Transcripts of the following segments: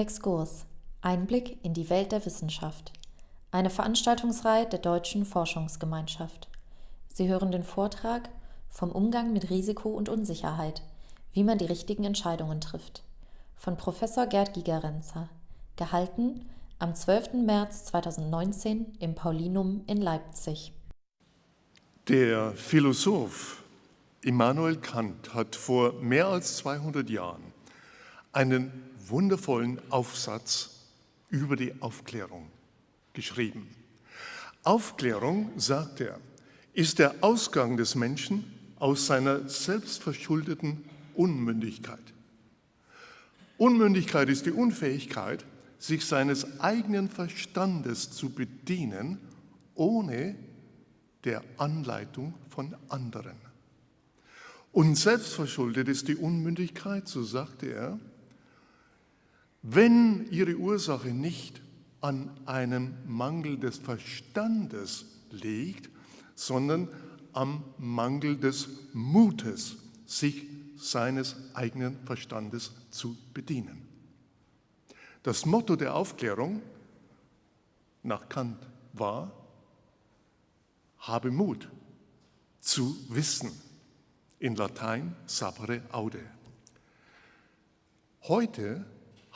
Exkurs. Einblick in die Welt der Wissenschaft. Eine Veranstaltungsreihe der Deutschen Forschungsgemeinschaft. Sie hören den Vortrag vom Umgang mit Risiko und Unsicherheit, wie man die richtigen Entscheidungen trifft, von Professor Gerd Gigerenzer, gehalten am 12. März 2019 im Paulinum in Leipzig. Der Philosoph Immanuel Kant hat vor mehr als 200 Jahren einen wundervollen Aufsatz über die Aufklärung geschrieben. Aufklärung, sagt er, ist der Ausgang des Menschen aus seiner selbstverschuldeten Unmündigkeit. Unmündigkeit ist die Unfähigkeit, sich seines eigenen Verstandes zu bedienen, ohne der Anleitung von anderen. Und selbstverschuldet ist die Unmündigkeit, so sagte er, wenn ihre Ursache nicht an einem Mangel des Verstandes liegt, sondern am Mangel des Mutes, sich seines eigenen Verstandes zu bedienen. Das Motto der Aufklärung nach Kant war, habe Mut zu wissen. In Latein sapere aude. Heute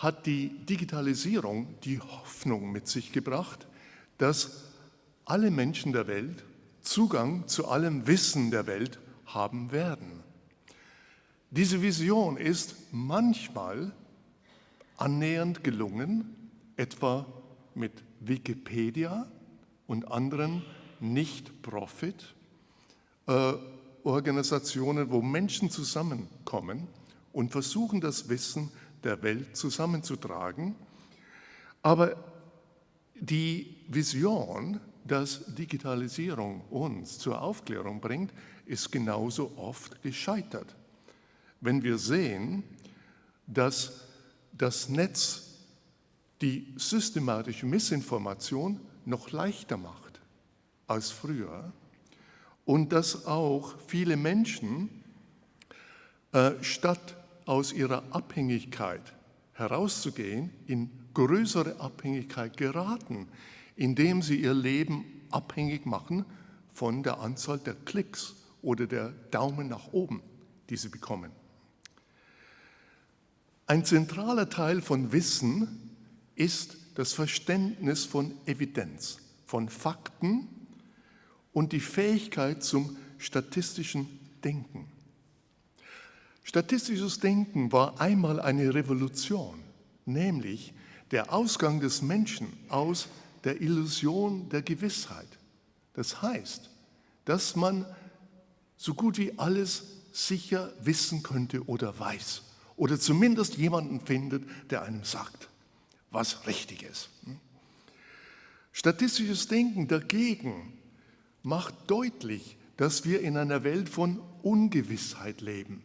hat die Digitalisierung die Hoffnung mit sich gebracht, dass alle Menschen der Welt Zugang zu allem Wissen der Welt haben werden. Diese Vision ist manchmal annähernd gelungen, etwa mit Wikipedia und anderen Nicht-Profit-Organisationen, wo Menschen zusammenkommen und versuchen, das Wissen der Welt zusammenzutragen. Aber die Vision, dass Digitalisierung uns zur Aufklärung bringt, ist genauso oft gescheitert. Wenn wir sehen, dass das Netz die systematische Missinformation noch leichter macht als früher und dass auch viele Menschen äh, statt aus ihrer Abhängigkeit herauszugehen, in größere Abhängigkeit geraten, indem sie ihr Leben abhängig machen von der Anzahl der Klicks oder der Daumen nach oben, die sie bekommen. Ein zentraler Teil von Wissen ist das Verständnis von Evidenz, von Fakten und die Fähigkeit zum statistischen Denken. Statistisches Denken war einmal eine Revolution, nämlich der Ausgang des Menschen aus der Illusion der Gewissheit. Das heißt, dass man so gut wie alles sicher wissen könnte oder weiß oder zumindest jemanden findet, der einem sagt, was richtig ist. Statistisches Denken dagegen macht deutlich, dass wir in einer Welt von Ungewissheit leben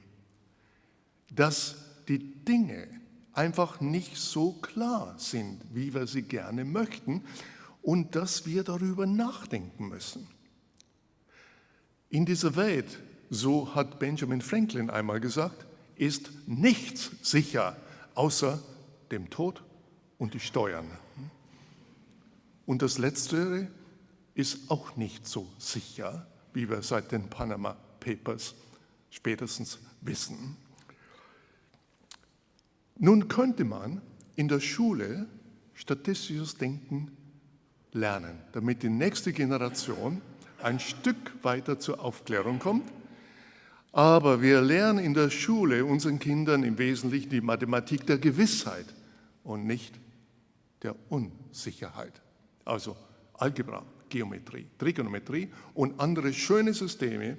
dass die Dinge einfach nicht so klar sind, wie wir sie gerne möchten und dass wir darüber nachdenken müssen. In dieser Welt, so hat Benjamin Franklin einmal gesagt, ist nichts sicher außer dem Tod und die Steuern. Und das Letztere ist auch nicht so sicher, wie wir seit den Panama Papers spätestens wissen. Nun könnte man in der Schule statistisches Denken lernen, damit die nächste Generation ein Stück weiter zur Aufklärung kommt. Aber wir lernen in der Schule unseren Kindern im Wesentlichen die Mathematik der Gewissheit und nicht der Unsicherheit. Also Algebra, Geometrie, Trigonometrie und andere schöne Systeme,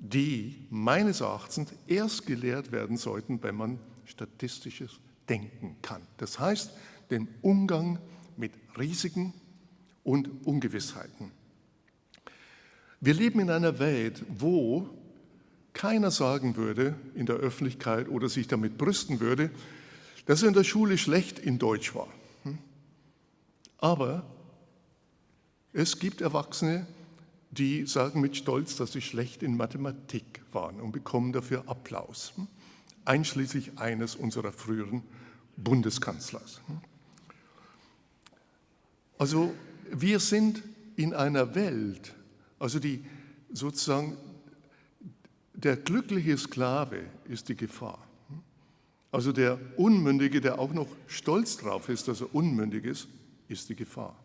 die meines Erachtens erst gelehrt werden sollten, wenn man statistisches Denken kann. Das heißt, den Umgang mit Risiken und Ungewissheiten. Wir leben in einer Welt, wo keiner sagen würde in der Öffentlichkeit oder sich damit brüsten würde, dass er in der Schule schlecht in Deutsch war. Hm? Aber es gibt Erwachsene, die sagen mit Stolz, dass sie schlecht in Mathematik waren und bekommen dafür Applaus, einschließlich eines unserer früheren Bundeskanzlers. Also wir sind in einer Welt, also die sozusagen der glückliche Sklave ist die Gefahr. Also der Unmündige, der auch noch stolz drauf ist, dass er unmündig ist, ist die Gefahr.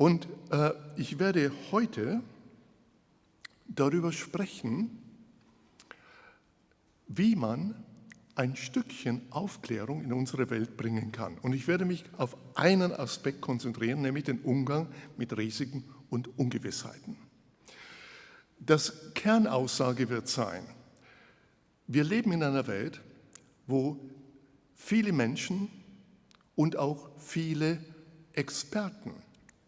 Und äh, ich werde heute darüber sprechen, wie man ein Stückchen Aufklärung in unsere Welt bringen kann. Und ich werde mich auf einen Aspekt konzentrieren, nämlich den Umgang mit Risiken und Ungewissheiten. Das Kernaussage wird sein, wir leben in einer Welt, wo viele Menschen und auch viele Experten,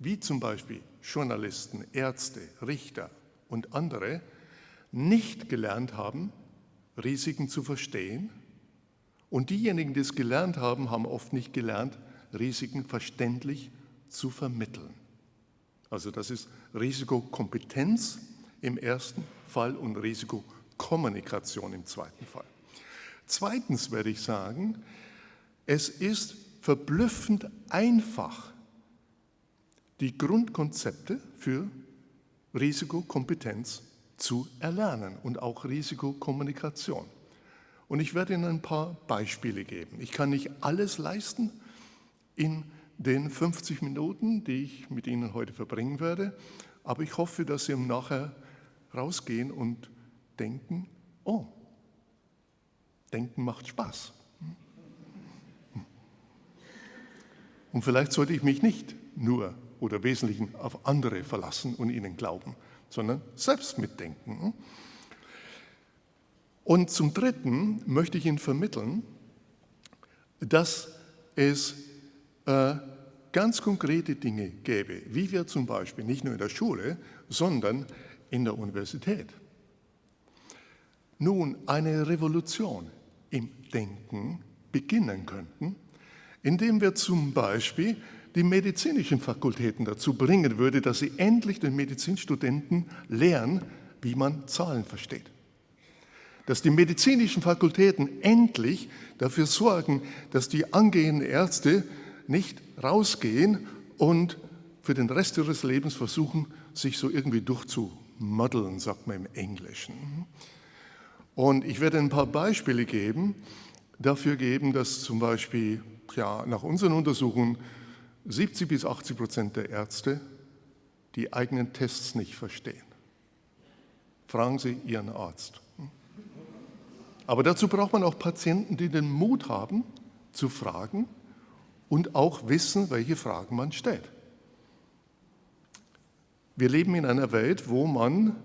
wie zum Beispiel Journalisten, Ärzte, Richter und andere, nicht gelernt haben, Risiken zu verstehen und diejenigen, die es gelernt haben, haben oft nicht gelernt, Risiken verständlich zu vermitteln. Also das ist Risikokompetenz im ersten Fall und Risikokommunikation im zweiten Fall. Zweitens werde ich sagen, es ist verblüffend einfach, die Grundkonzepte für Risikokompetenz zu erlernen und auch Risikokommunikation. Und ich werde Ihnen ein paar Beispiele geben. Ich kann nicht alles leisten in den 50 Minuten, die ich mit Ihnen heute verbringen werde, aber ich hoffe, dass Sie nachher rausgehen und denken, oh, denken macht Spaß. Und vielleicht sollte ich mich nicht nur oder Wesentlichen auf andere verlassen und ihnen glauben, sondern selbst mitdenken. Und zum Dritten möchte ich Ihnen vermitteln, dass es äh, ganz konkrete Dinge gäbe, wie wir zum Beispiel nicht nur in der Schule, sondern in der Universität. Nun eine Revolution im Denken beginnen könnten, indem wir zum Beispiel die medizinischen Fakultäten dazu bringen würde, dass sie endlich den Medizinstudenten lehren, wie man Zahlen versteht dass die medizinischen Fakultäten endlich dafür sorgen, dass die angehenden Ärzte nicht rausgehen und für den Rest ihres Lebens versuchen, sich so irgendwie durchzumodeln, sagt man im Englischen. Und ich werde ein paar Beispiele geben, dafür geben, dass zum Beispiel ja, nach unseren Untersuchungen 70 bis 80 Prozent der Ärzte die eigenen Tests nicht verstehen. Fragen Sie Ihren Arzt. Aber dazu braucht man auch Patienten, die den Mut haben, zu fragen und auch wissen, welche Fragen man stellt. Wir leben in einer Welt, wo man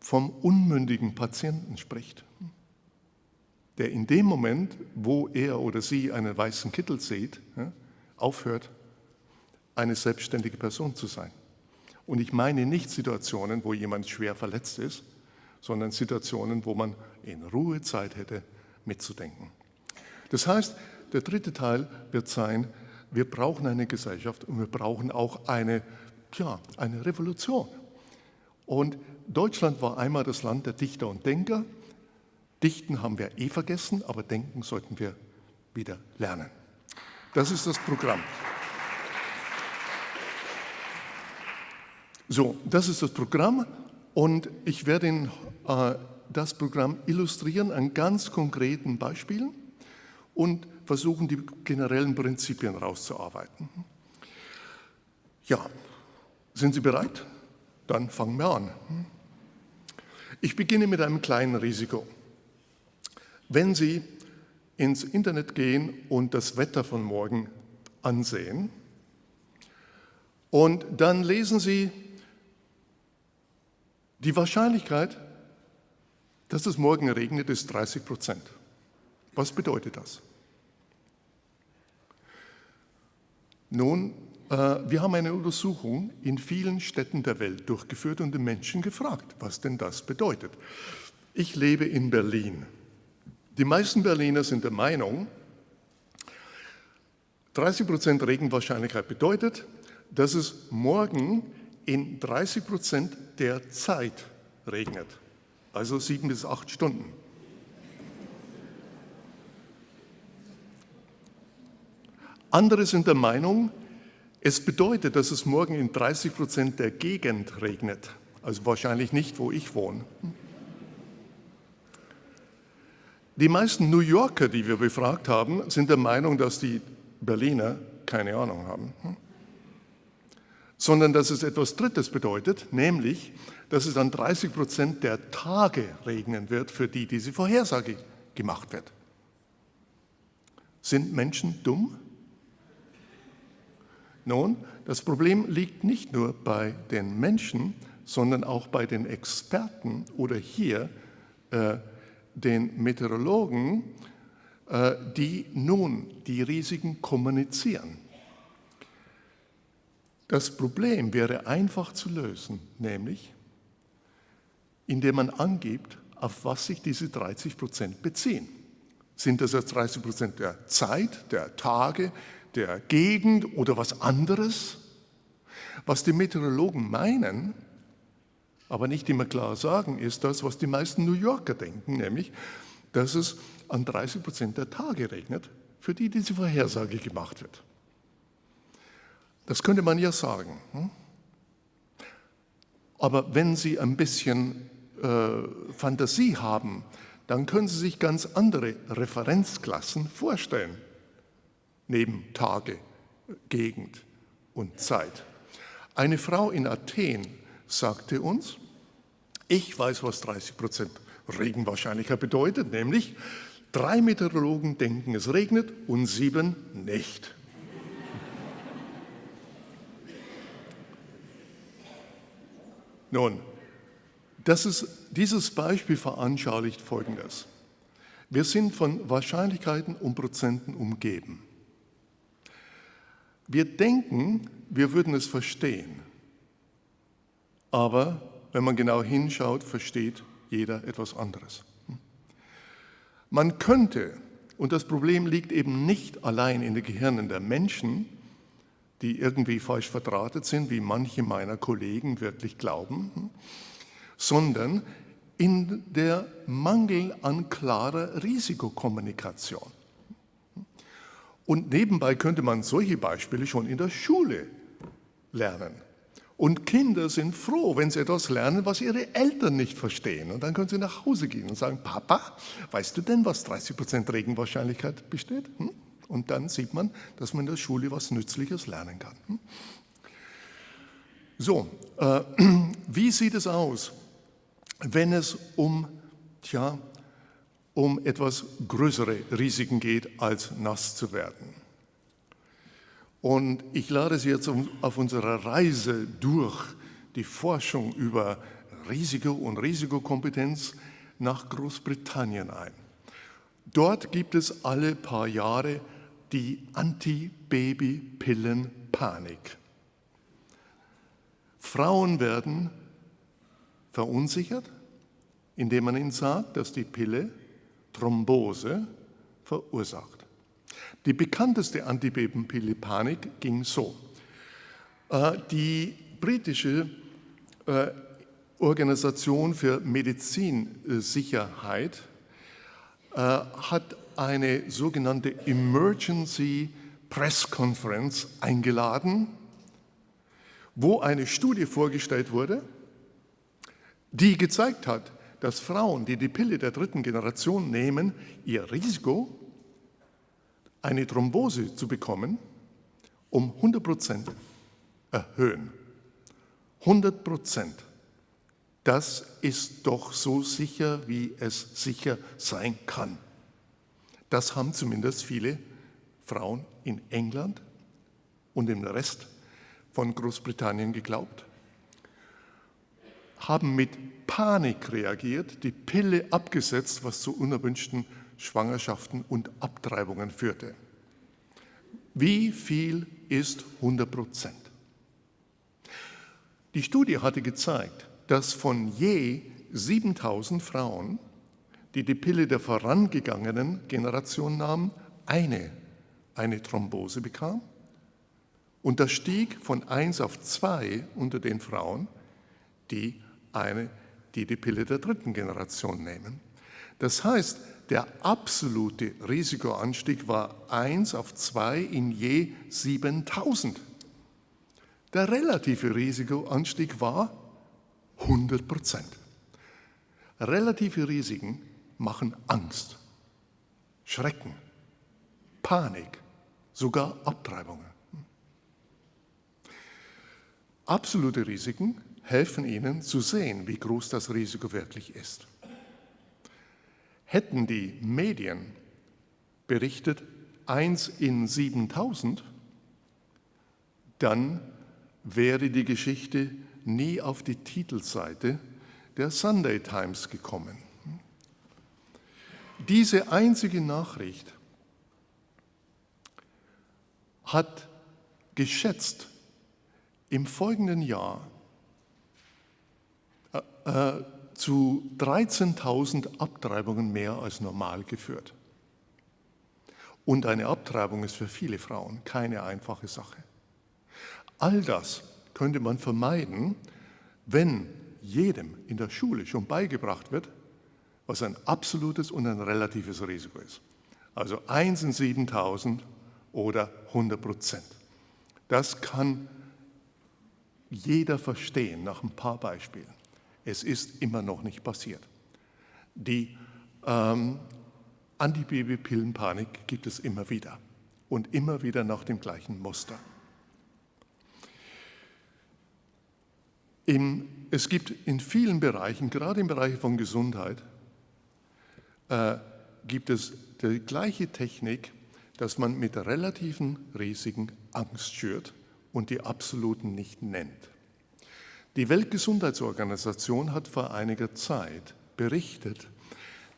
vom unmündigen Patienten spricht, der in dem Moment, wo er oder sie einen weißen Kittel sieht, aufhört, eine selbstständige Person zu sein. Und ich meine nicht Situationen, wo jemand schwer verletzt ist, sondern Situationen, wo man in Ruhe Zeit hätte, mitzudenken. Das heißt, der dritte Teil wird sein, wir brauchen eine Gesellschaft und wir brauchen auch eine, ja, eine Revolution. Und Deutschland war einmal das Land der Dichter und Denker. Dichten haben wir eh vergessen, aber denken sollten wir wieder lernen. Das ist das Programm. So, das ist das Programm und ich werde Ihnen äh, das Programm illustrieren an ganz konkreten Beispielen und versuchen, die generellen Prinzipien rauszuarbeiten. Ja, sind Sie bereit? Dann fangen wir an. Ich beginne mit einem kleinen Risiko. Wenn Sie ins Internet gehen und das Wetter von morgen ansehen und dann lesen Sie die Wahrscheinlichkeit, dass es morgen regnet, ist 30 Prozent. Was bedeutet das? Nun, äh, wir haben eine Untersuchung in vielen Städten der Welt durchgeführt und den Menschen gefragt, was denn das bedeutet. Ich lebe in Berlin. Die meisten Berliner sind der Meinung, 30% Regenwahrscheinlichkeit bedeutet, dass es morgen in 30% der Zeit regnet, also sieben bis acht Stunden. Andere sind der Meinung, es bedeutet, dass es morgen in 30% der Gegend regnet, also wahrscheinlich nicht, wo ich wohne. Die meisten New Yorker, die wir befragt haben, sind der Meinung, dass die Berliner keine Ahnung haben. Sondern dass es etwas Drittes bedeutet, nämlich, dass es an 30 Prozent der Tage regnen wird, für die diese Vorhersage gemacht wird. Sind Menschen dumm? Nun, das Problem liegt nicht nur bei den Menschen, sondern auch bei den Experten oder hier äh, den Meteorologen, äh, die nun die Risiken kommunizieren. Das Problem wäre einfach zu lösen, nämlich indem man angibt, auf was sich diese 30 Prozent beziehen. Sind das jetzt 30 Prozent der Zeit, der Tage, der Gegend oder was anderes? Was die Meteorologen meinen, aber nicht immer klar sagen, ist das, was die meisten New Yorker denken, nämlich, dass es an 30 Prozent der Tage regnet, für die diese Vorhersage gemacht wird. Das könnte man ja sagen. Hm? Aber wenn Sie ein bisschen äh, Fantasie haben, dann können Sie sich ganz andere Referenzklassen vorstellen, neben Tage, Gegend und Zeit. Eine Frau in Athen sagte uns, ich weiß, was 30 Prozent Regenwahrscheinlichkeit bedeutet, nämlich drei Meteorologen denken, es regnet und sieben nicht. Nun, ist, dieses Beispiel veranschaulicht Folgendes. Wir sind von Wahrscheinlichkeiten und Prozenten umgeben. Wir denken, wir würden es verstehen. Aber wenn man genau hinschaut, versteht jeder etwas anderes. Man könnte, und das Problem liegt eben nicht allein in den Gehirnen der Menschen, die irgendwie falsch verdrahtet sind, wie manche meiner Kollegen wirklich glauben, sondern in der Mangel an klarer Risikokommunikation. Und nebenbei könnte man solche Beispiele schon in der Schule lernen. Und Kinder sind froh, wenn sie etwas lernen, was ihre Eltern nicht verstehen. Und dann können sie nach Hause gehen und sagen, Papa, weißt du denn, was 30 Prozent Regenwahrscheinlichkeit besteht? Hm? Und dann sieht man, dass man in der Schule was Nützliches lernen kann. Hm? So, äh, wie sieht es aus, wenn es um, tja, um etwas größere Risiken geht, als nass zu werden? Und ich lade Sie jetzt auf unserer Reise durch die Forschung über Risiko und Risikokompetenz nach Großbritannien ein. Dort gibt es alle paar Jahre die Anti-Baby-Pillen-Panik. Frauen werden verunsichert, indem man ihnen sagt, dass die Pille Thrombose verursacht. Die bekannteste Antibabypille Panik ging so. Äh, die britische äh, Organisation für Medizinsicherheit äh, hat eine sogenannte Emergency Press Conference eingeladen, wo eine Studie vorgestellt wurde, die gezeigt hat, dass Frauen, die die Pille der dritten Generation nehmen, ihr Risiko eine Thrombose zu bekommen, um 100 Prozent erhöhen. 100 Prozent. Das ist doch so sicher, wie es sicher sein kann. Das haben zumindest viele Frauen in England und im Rest von Großbritannien geglaubt, haben mit Panik reagiert, die Pille abgesetzt, was zu unerwünschten Schwangerschaften und Abtreibungen führte. Wie viel ist 100 Prozent? Die Studie hatte gezeigt, dass von je 7000 Frauen, die die Pille der vorangegangenen Generation nahmen, eine eine Thrombose bekam. Und das stieg von 1 auf 2 unter den Frauen, die, eine, die die Pille der dritten Generation nehmen. Das heißt, der absolute Risikoanstieg war 1 auf 2 in je 7000. Der relative Risikoanstieg war 100 Prozent. Relative Risiken machen Angst, Schrecken, Panik, sogar Abtreibungen. Absolute Risiken helfen Ihnen zu sehen, wie groß das Risiko wirklich ist. Hätten die Medien berichtet 1 in 7000, dann wäre die Geschichte nie auf die Titelseite der Sunday Times gekommen. Diese einzige Nachricht hat geschätzt im folgenden Jahr äh, äh zu 13.000 Abtreibungen mehr als normal geführt. Und eine Abtreibung ist für viele Frauen keine einfache Sache. All das könnte man vermeiden, wenn jedem in der Schule schon beigebracht wird, was ein absolutes und ein relatives Risiko ist. Also 1 in 7000 oder 100 Prozent. Das kann jeder verstehen nach ein paar Beispielen. Es ist immer noch nicht passiert. Die ähm, Antibabypillenpanik gibt es immer wieder und immer wieder nach dem gleichen Muster. Im, es gibt in vielen Bereichen, gerade im Bereich von Gesundheit, äh, gibt es die gleiche Technik, dass man mit relativen Risiken Angst schürt und die absoluten nicht nennt. Die Weltgesundheitsorganisation hat vor einiger Zeit berichtet,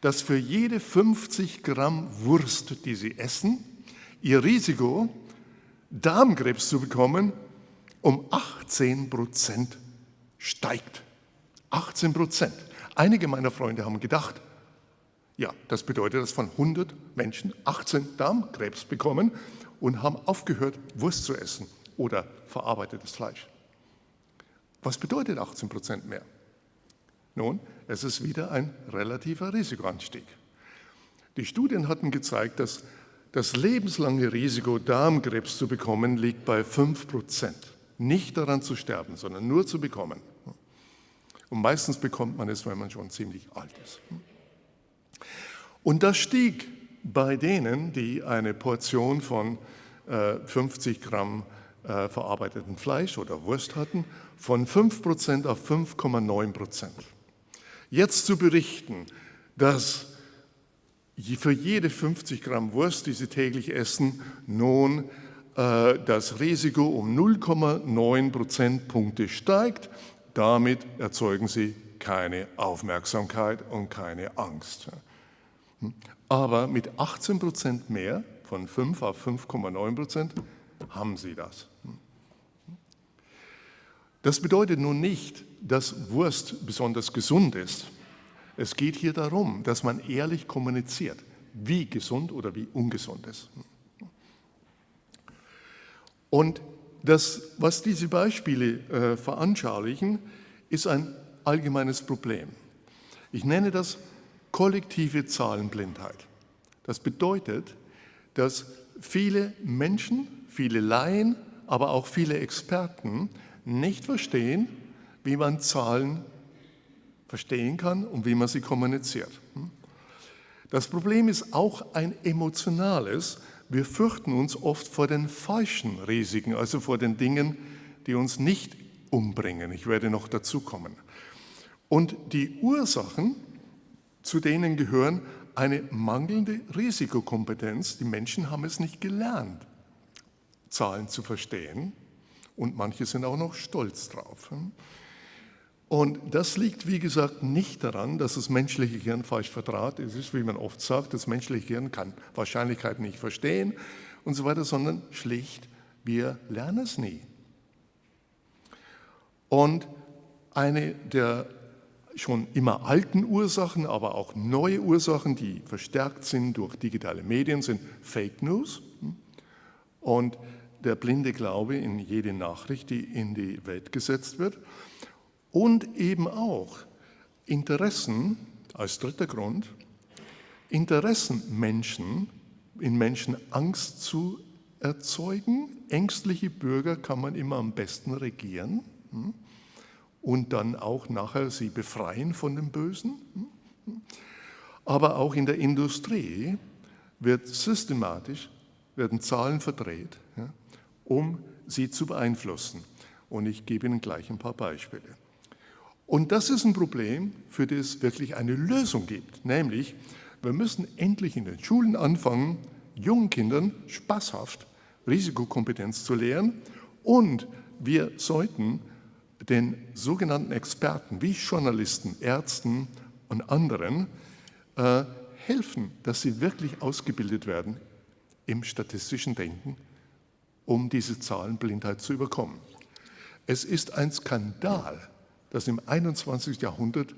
dass für jede 50 Gramm Wurst, die Sie essen, Ihr Risiko, Darmkrebs zu bekommen, um 18 Prozent steigt. 18 Prozent. Einige meiner Freunde haben gedacht, ja, das bedeutet, dass von 100 Menschen 18 Darmkrebs bekommen und haben aufgehört, Wurst zu essen oder verarbeitetes Fleisch. Was bedeutet 18 Prozent mehr? Nun, es ist wieder ein relativer Risikoanstieg. Die Studien hatten gezeigt, dass das lebenslange Risiko, Darmkrebs zu bekommen, liegt bei 5 Prozent. Nicht daran zu sterben, sondern nur zu bekommen. Und meistens bekommt man es, wenn man schon ziemlich alt ist. Und das stieg bei denen, die eine Portion von 50 äh, Gramm äh, verarbeiteten Fleisch oder Wurst hatten, von 5% auf 5,9%. Jetzt zu berichten, dass für jede 50 Gramm Wurst, die Sie täglich essen, nun äh, das Risiko um 0,9 Prozentpunkte steigt, damit erzeugen Sie keine Aufmerksamkeit und keine Angst. Aber mit 18 Prozent mehr, von 5 auf 5,9 Prozent, haben Sie das. Das bedeutet nun nicht, dass Wurst besonders gesund ist. Es geht hier darum, dass man ehrlich kommuniziert, wie gesund oder wie ungesund ist. Und das, was diese Beispiele äh, veranschaulichen, ist ein allgemeines Problem. Ich nenne das kollektive Zahlenblindheit. Das bedeutet, dass viele Menschen, viele Laien, aber auch viele Experten nicht verstehen, wie man Zahlen verstehen kann und wie man sie kommuniziert. Das Problem ist auch ein emotionales. Wir fürchten uns oft vor den falschen Risiken, also vor den Dingen, die uns nicht umbringen. Ich werde noch dazu kommen. Und die Ursachen, zu denen gehören eine mangelnde Risikokompetenz. Die Menschen haben es nicht gelernt, Zahlen zu verstehen und manche sind auch noch stolz drauf. Und das liegt, wie gesagt, nicht daran, dass das menschliche Gehirn falsch verdraht ist. Es ist, wie man oft sagt, das menschliche Gehirn kann Wahrscheinlichkeiten nicht verstehen und so weiter, sondern schlicht, wir lernen es nie. Und eine der schon immer alten Ursachen, aber auch neue Ursachen, die verstärkt sind durch digitale Medien, sind Fake News. Und der blinde Glaube in jede Nachricht, die in die Welt gesetzt wird und eben auch Interessen als dritter Grund, Interessenmenschen, in Menschen Angst zu erzeugen. Ängstliche Bürger kann man immer am besten regieren hm? und dann auch nachher sie befreien von dem Bösen. Hm? Aber auch in der Industrie wird systematisch, werden Zahlen verdreht, um sie zu beeinflussen. Und ich gebe Ihnen gleich ein paar Beispiele. Und das ist ein Problem, für das es wirklich eine Lösung gibt, nämlich wir müssen endlich in den Schulen anfangen, jungen Kindern spaßhaft Risikokompetenz zu lehren und wir sollten den sogenannten Experten wie Journalisten, Ärzten und anderen äh, helfen, dass sie wirklich ausgebildet werden im statistischen Denken, um diese Zahlenblindheit zu überkommen. Es ist ein Skandal, dass im 21. Jahrhundert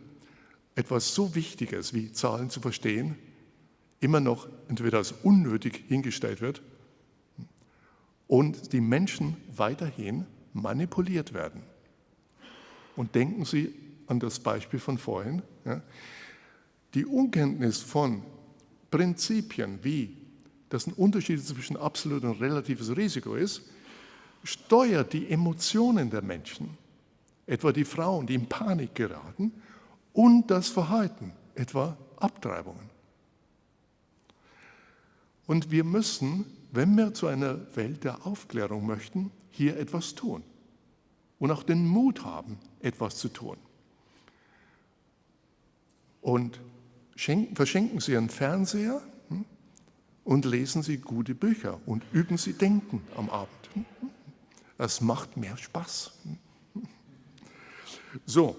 etwas so Wichtiges wie Zahlen zu verstehen immer noch entweder als unnötig hingestellt wird und die Menschen weiterhin manipuliert werden. Und denken Sie an das Beispiel von vorhin. Ja, die Unkenntnis von Prinzipien wie, dass ein Unterschied zwischen absolut und relatives Risiko ist, steuert die Emotionen der Menschen, etwa die Frauen, die in Panik geraten, und das Verhalten, etwa Abtreibungen. Und wir müssen, wenn wir zu einer Welt der Aufklärung möchten, hier etwas tun und auch den Mut haben, etwas zu tun. Und schenken, verschenken Sie einen Fernseher und lesen Sie gute Bücher und üben Sie Denken am Abend. Das macht mehr Spaß. So,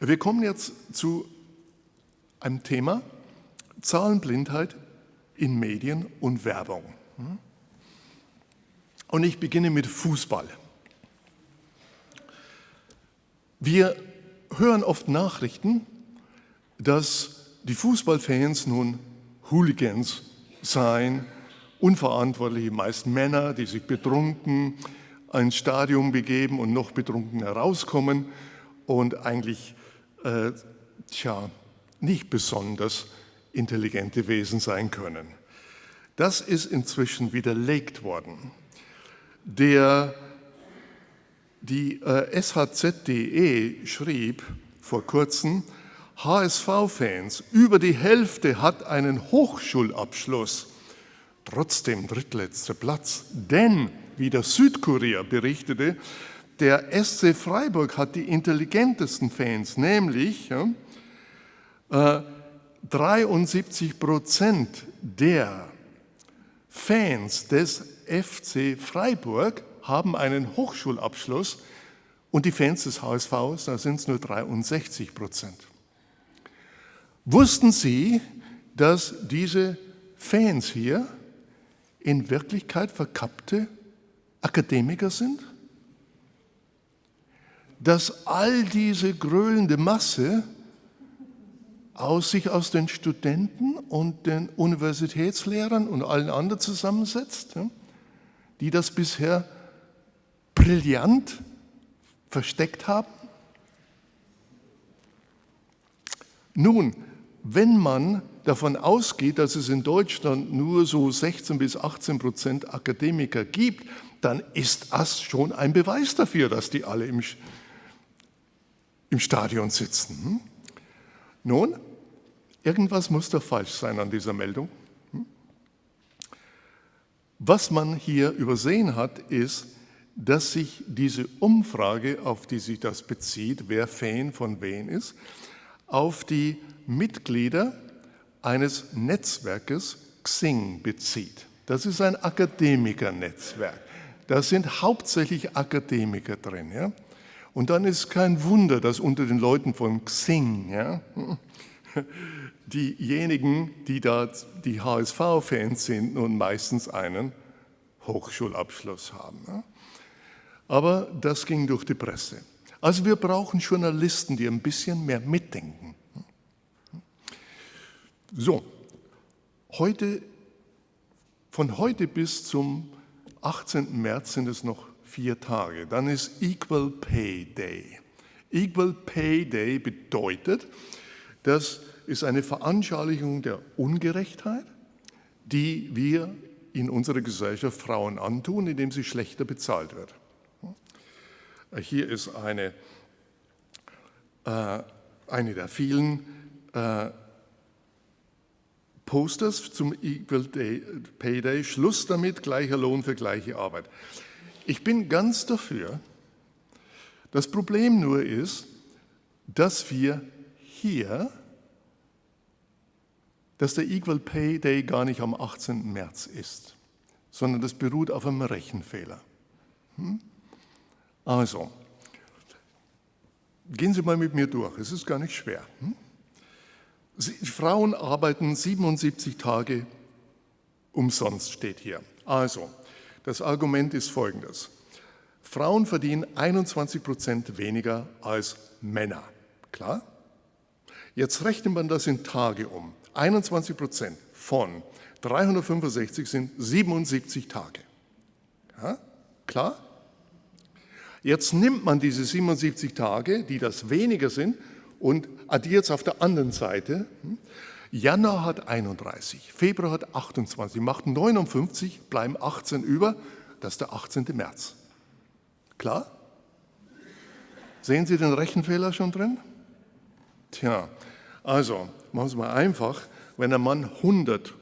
wir kommen jetzt zu einem Thema, Zahlenblindheit in Medien und Werbung. Und ich beginne mit Fußball. Wir hören oft Nachrichten, dass die Fußballfans nun Hooligans seien, unverantwortliche, meist Männer, die sich betrunken ins Stadion begeben und noch betrunken herauskommen und eigentlich äh, tja, nicht besonders intelligente Wesen sein können. Das ist inzwischen widerlegt worden. Der, die äh, SHZ.de schrieb vor kurzem, HSV-Fans, über die Hälfte hat einen Hochschulabschluss, trotzdem drittletzter Platz. Denn, wie der Südkurier berichtete, der SC Freiburg hat die intelligentesten Fans, nämlich äh, 73 Prozent der Fans des FC Freiburg haben einen Hochschulabschluss und die Fans des HSV, da sind es nur 63 Prozent. Wussten Sie, dass diese Fans hier in Wirklichkeit verkappte Akademiker sind? Dass all diese gröhlende Masse aus sich aus den Studenten und den Universitätslehrern und allen anderen zusammensetzt, die das bisher brillant versteckt haben? Nun, wenn man davon ausgeht, dass es in Deutschland nur so 16 bis 18 Prozent Akademiker gibt, dann ist das schon ein Beweis dafür, dass die alle im, im Stadion sitzen. Hm? Nun, irgendwas muss da falsch sein an dieser Meldung. Hm? Was man hier übersehen hat, ist, dass sich diese Umfrage, auf die sich das bezieht, wer Fan von wen ist, auf die Mitglieder eines Netzwerkes Xing bezieht. Das ist ein Akademikernetzwerk. Da sind hauptsächlich Akademiker drin. Ja? Und dann ist kein Wunder, dass unter den Leuten von Xing ja, diejenigen, die da die HSV-Fans sind, nun meistens einen Hochschulabschluss haben. Ja? Aber das ging durch die Presse. Also wir brauchen Journalisten, die ein bisschen mehr mitdenken. So, heute, von heute bis zum 18. März sind es noch vier Tage. Dann ist Equal Pay Day. Equal Pay Day bedeutet, dass ist eine Veranschaulichung der Ungerechtheit, die wir in unserer Gesellschaft Frauen antun, indem sie schlechter bezahlt wird. Hier ist eine, äh, eine der vielen äh, Posters zum Equal Day, Pay Day, Schluss damit, gleicher Lohn für gleiche Arbeit. Ich bin ganz dafür. Das Problem nur ist, dass wir hier, dass der Equal Pay Day gar nicht am 18. März ist, sondern das beruht auf einem Rechenfehler. Hm? Also, gehen Sie mal mit mir durch, es ist gar nicht schwer. Hm? Frauen arbeiten 77 Tage umsonst, steht hier. Also, das Argument ist folgendes. Frauen verdienen 21 Prozent weniger als Männer. Klar? Jetzt rechnet man das in Tage um. 21 Prozent von 365 sind 77 Tage. Ja? Klar? Jetzt nimmt man diese 77 Tage, die das weniger sind, und addiert es auf der anderen Seite. Januar hat 31, Februar hat 28, macht 59, bleiben 18 über, das ist der 18. März. Klar? Sehen Sie den Rechenfehler schon drin? Tja, also machen Sie mal einfach, wenn ein Mann 100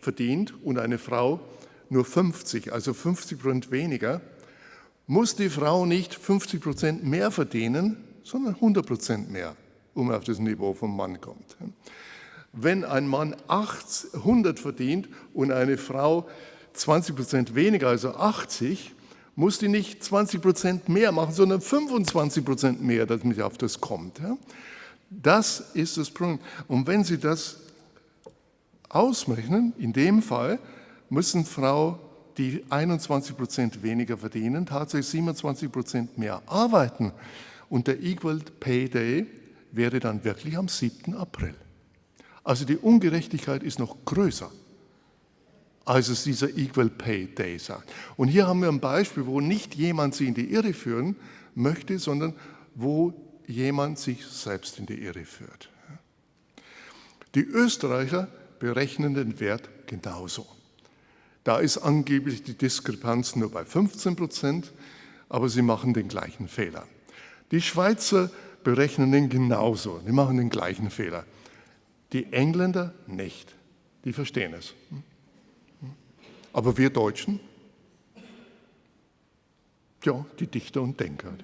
verdient und eine Frau nur 50, also 50 Prozent weniger, muss die Frau nicht 50 Prozent mehr verdienen, sondern 100 Prozent mehr um auf das Niveau vom Mann kommt. Wenn ein Mann 100 verdient und eine Frau 20 Prozent weniger, also 80, muss die nicht 20 Prozent mehr machen, sondern 25 Prozent mehr, damit auf das kommt. Das ist das Problem. Und wenn Sie das ausrechnen, in dem Fall müssen Frau, die 21 Prozent weniger verdienen, tatsächlich 27 Prozent mehr arbeiten. Und der Equal Pay Day wäre dann wirklich am 7. April. Also die Ungerechtigkeit ist noch größer, als es dieser Equal Pay Day sagt. Und hier haben wir ein Beispiel, wo nicht jemand sie in die Irre führen möchte, sondern wo jemand sich selbst in die Irre führt. Die Österreicher berechnen den Wert genauso. Da ist angeblich die Diskrepanz nur bei 15 Prozent, aber sie machen den gleichen Fehler. Die Schweizer berechnen den genauso. Die machen den gleichen Fehler. Die Engländer nicht. Die verstehen es. Aber wir Deutschen, ja, die Dichter und Denker.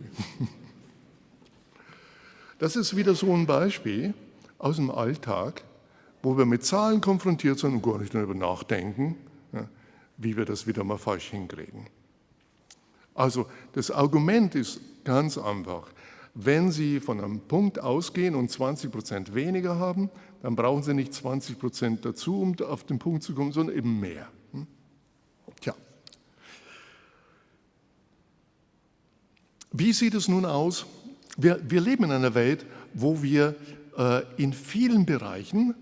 Das ist wieder so ein Beispiel aus dem Alltag, wo wir mit Zahlen konfrontiert sind und gar nicht darüber nachdenken, wie wir das wieder mal falsch hinkriegen. Also das Argument ist ganz einfach. Wenn Sie von einem Punkt ausgehen und 20 Prozent weniger haben, dann brauchen Sie nicht 20 Prozent dazu, um auf den Punkt zu kommen, sondern eben mehr. Hm? Tja. Wie sieht es nun aus? Wir, wir leben in einer Welt, wo wir äh, in vielen Bereichen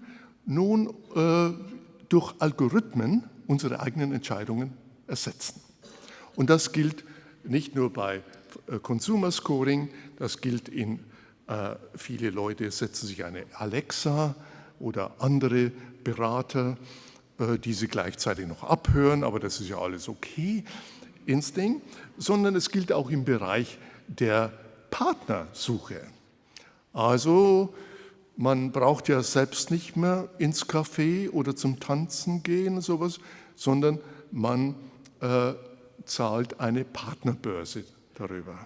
nun äh, durch Algorithmen unsere eigenen Entscheidungen ersetzen. Und das gilt nicht nur bei Consumer Scoring, das gilt in, äh, viele Leute setzen sich eine Alexa oder andere Berater, äh, die sie gleichzeitig noch abhören, aber das ist ja alles okay ins Ding, sondern es gilt auch im Bereich der Partnersuche. Also man braucht ja selbst nicht mehr ins Café oder zum Tanzen gehen, sowas, sondern man äh, zahlt eine Partnerbörse darüber.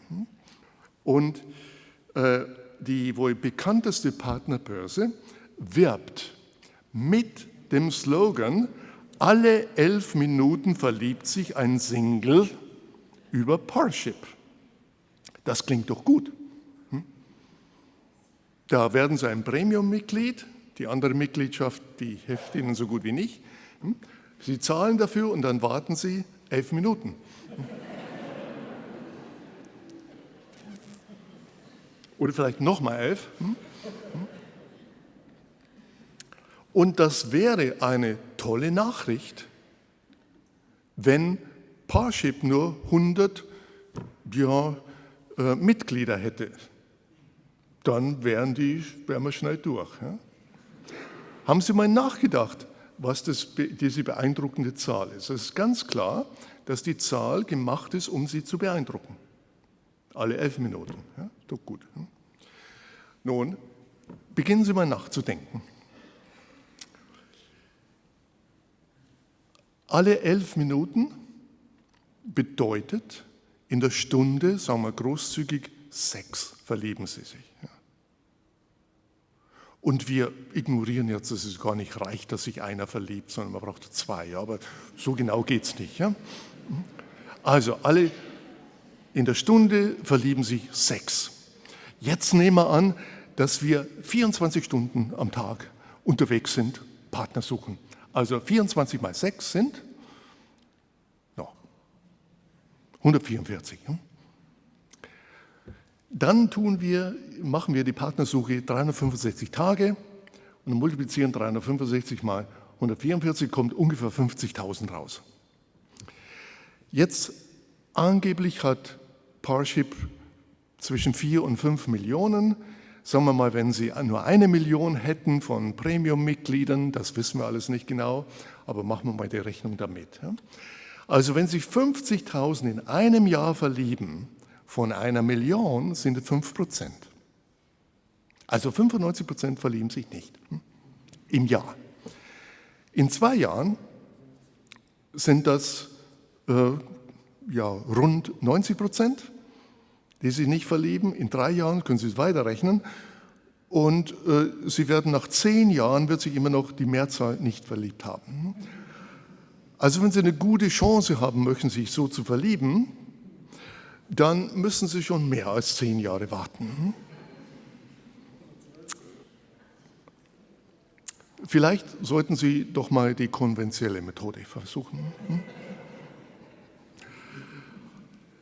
Und äh, die wohl bekannteste Partnerbörse wirbt mit dem Slogan, alle elf Minuten verliebt sich ein Single über Parship. Das klingt doch gut. Hm? Da werden Sie ein Premium-Mitglied, die andere Mitgliedschaft, die hilft Ihnen so gut wie nicht. Hm? Sie zahlen dafür und dann warten Sie elf Minuten. Oder vielleicht nochmal elf. Hm? Hm? Und das wäre eine tolle Nachricht, wenn Parship nur 100 ja, äh, Mitglieder hätte. Dann wären, die, wären wir schnell durch. Ja? haben Sie mal nachgedacht, was das, diese beeindruckende Zahl ist? Es ist ganz klar, dass die Zahl gemacht ist, um Sie zu beeindrucken. Alle elf Minuten. Ja, doch gut. Hm? Nun, beginnen Sie mal nachzudenken. Alle elf Minuten bedeutet in der Stunde, sagen wir großzügig, sechs verlieben Sie sich. Und wir ignorieren jetzt, dass es gar nicht reicht, dass sich einer verliebt, sondern man braucht zwei. Aber so genau geht es nicht. Also alle in der Stunde verlieben sich sechs. Jetzt nehmen wir an, dass wir 24 Stunden am Tag unterwegs sind, Partner suchen. Also 24 mal 6 sind ja, 144. Dann tun wir, machen wir die Partnersuche 365 Tage und multiplizieren 365 mal 144, kommt ungefähr 50.000 raus. Jetzt angeblich hat Parship zwischen 4 und 5 Millionen. Sagen wir mal, wenn Sie nur eine Million hätten von Premium-Mitgliedern, das wissen wir alles nicht genau, aber machen wir mal die Rechnung damit. Also wenn sich 50.000 in einem Jahr verlieben, von einer Million sind es 5 Prozent. Also 95 Prozent verlieben sich nicht hm, im Jahr. In zwei Jahren sind das äh, ja, rund 90 Prozent die sich nicht verlieben. In drei Jahren können Sie es weiterrechnen. Und äh, Sie werden nach zehn Jahren, wird sich immer noch die Mehrzahl nicht verliebt haben. Also wenn Sie eine gute Chance haben möchten, sich so zu verlieben, dann müssen Sie schon mehr als zehn Jahre warten. Vielleicht sollten Sie doch mal die konventionelle Methode versuchen.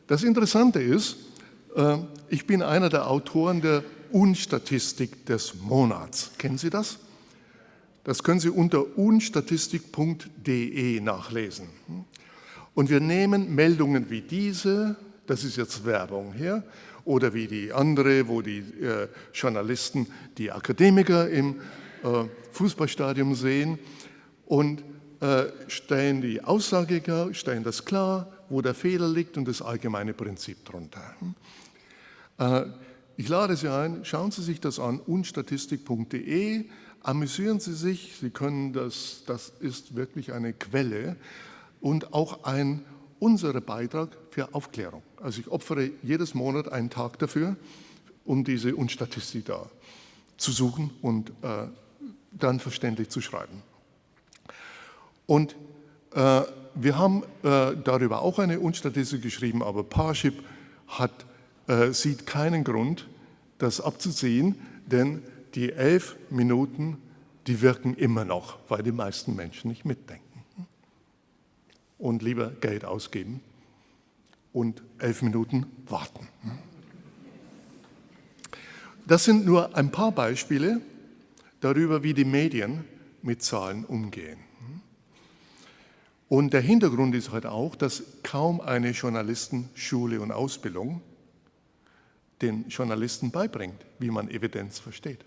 Das Interessante ist, ich bin einer der Autoren der Unstatistik des Monats. Kennen Sie das? Das können Sie unter unstatistik.de nachlesen. Und wir nehmen Meldungen wie diese, das ist jetzt Werbung hier, oder wie die andere, wo die äh, Journalisten die Akademiker im äh, Fußballstadion sehen und äh, stellen die Aussage klar, stellen das klar, wo der Fehler liegt und das allgemeine Prinzip darunter. Äh, ich lade Sie ein, schauen Sie sich das an, unstatistik.de, amüsieren Sie sich, Sie können das, das ist wirklich eine Quelle und auch ein unser Beitrag für Aufklärung. Also ich opfere jedes Monat einen Tag dafür, um diese Unstatistik da zu suchen und äh, dann verständlich zu schreiben. Und äh, wir haben äh, darüber auch eine Unstatistik geschrieben, aber Parship hat äh, sieht keinen Grund, das abzusehen, denn die elf Minuten, die wirken immer noch, weil die meisten Menschen nicht mitdenken und lieber Geld ausgeben und elf Minuten warten. Das sind nur ein paar Beispiele darüber, wie die Medien mit Zahlen umgehen. Und der Hintergrund ist halt auch, dass kaum eine Journalistenschule und Ausbildung den Journalisten beibringt, wie man Evidenz versteht.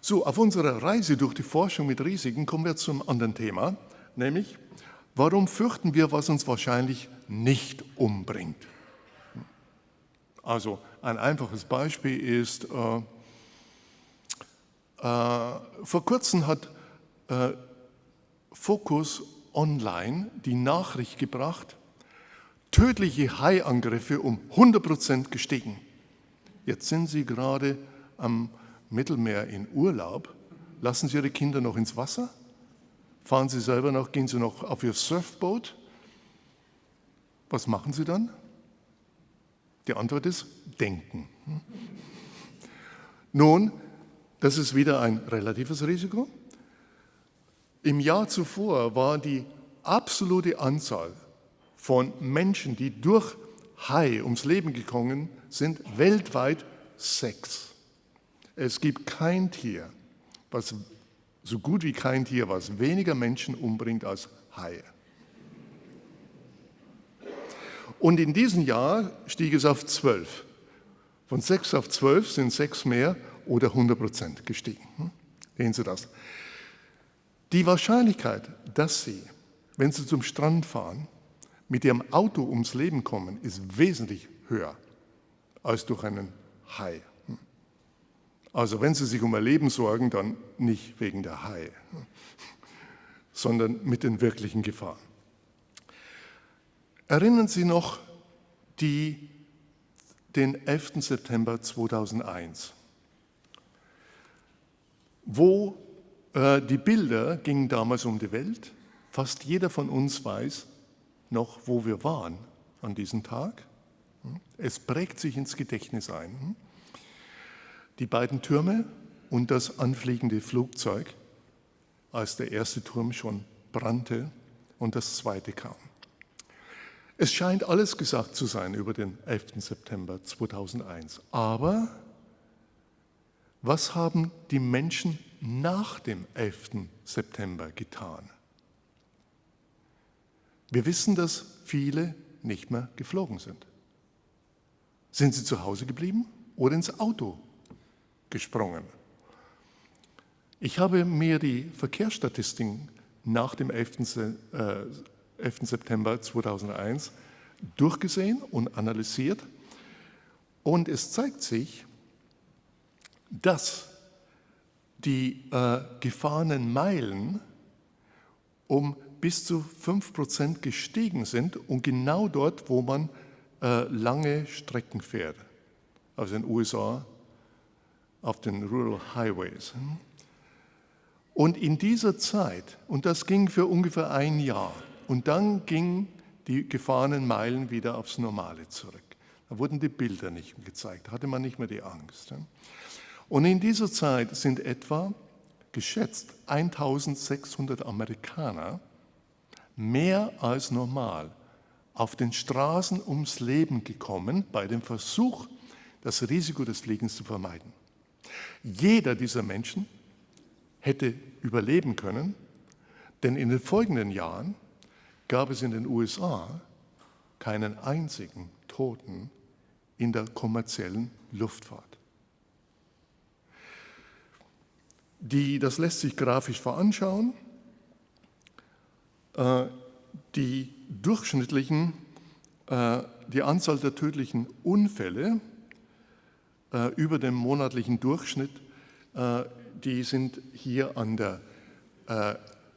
So, auf unserer Reise durch die Forschung mit Risiken kommen wir zum anderen Thema, nämlich, warum fürchten wir, was uns wahrscheinlich nicht umbringt? Also ein einfaches Beispiel ist, äh, äh, vor kurzem hat äh, Focus Online die Nachricht gebracht, tödliche Haiangriffe um 100 Prozent gestiegen. Jetzt sind Sie gerade am Mittelmeer in Urlaub. Lassen Sie Ihre Kinder noch ins Wasser? Fahren Sie selber noch, gehen Sie noch auf Ihr Surfboot? Was machen Sie dann? Die Antwort ist denken. Nun, das ist wieder ein relatives Risiko. Im Jahr zuvor war die absolute Anzahl von Menschen, die durch Hai ums Leben gekommen sind, weltweit sechs. Es gibt kein Tier, was so gut wie kein Tier, was weniger Menschen umbringt als Haie. Und in diesem Jahr stieg es auf zwölf. Von sechs auf zwölf sind sechs mehr oder 100 Prozent gestiegen. Hm? Sehen Sie das? Die Wahrscheinlichkeit, dass Sie, wenn Sie zum Strand fahren, mit Ihrem Auto ums Leben kommen, ist wesentlich höher als durch einen Hai. Also wenn Sie sich um Ihr Leben sorgen, dann nicht wegen der Hai, sondern mit den wirklichen Gefahren. Erinnern Sie noch die, den 11. September 2001, wo äh, die Bilder gingen damals um die Welt. Fast jeder von uns weiß noch, wo wir waren an diesem Tag. Es prägt sich ins Gedächtnis ein. Die beiden Türme und das anfliegende Flugzeug, als der erste Turm schon brannte und das zweite kam. Es scheint alles gesagt zu sein über den 11. September 2001. Aber was haben die Menschen nach dem 11. September getan? Wir wissen, dass viele nicht mehr geflogen sind. Sind sie zu Hause geblieben oder ins Auto gesprungen? Ich habe mir die Verkehrsstatistiken nach dem 11. 11. September 2001 durchgesehen und analysiert und es zeigt sich, dass die äh, gefahrenen Meilen um bis zu 5% gestiegen sind und genau dort, wo man äh, lange Strecken fährt, also in den USA auf den Rural Highways. Und in dieser Zeit, und das ging für ungefähr ein Jahr, und dann gingen die gefahrenen Meilen wieder aufs Normale zurück. Da wurden die Bilder nicht mehr gezeigt, da hatte man nicht mehr die Angst. Und in dieser Zeit sind etwa geschätzt 1600 Amerikaner mehr als normal auf den Straßen ums Leben gekommen bei dem Versuch, das Risiko des Fliegens zu vermeiden. Jeder dieser Menschen hätte überleben können, denn in den folgenden Jahren gab es in den USA keinen einzigen Toten in der kommerziellen Luftfahrt. Die, das lässt sich grafisch veranschauen. Äh, die durchschnittlichen, äh, die Anzahl der tödlichen Unfälle äh, über dem monatlichen Durchschnitt, die sind hier an der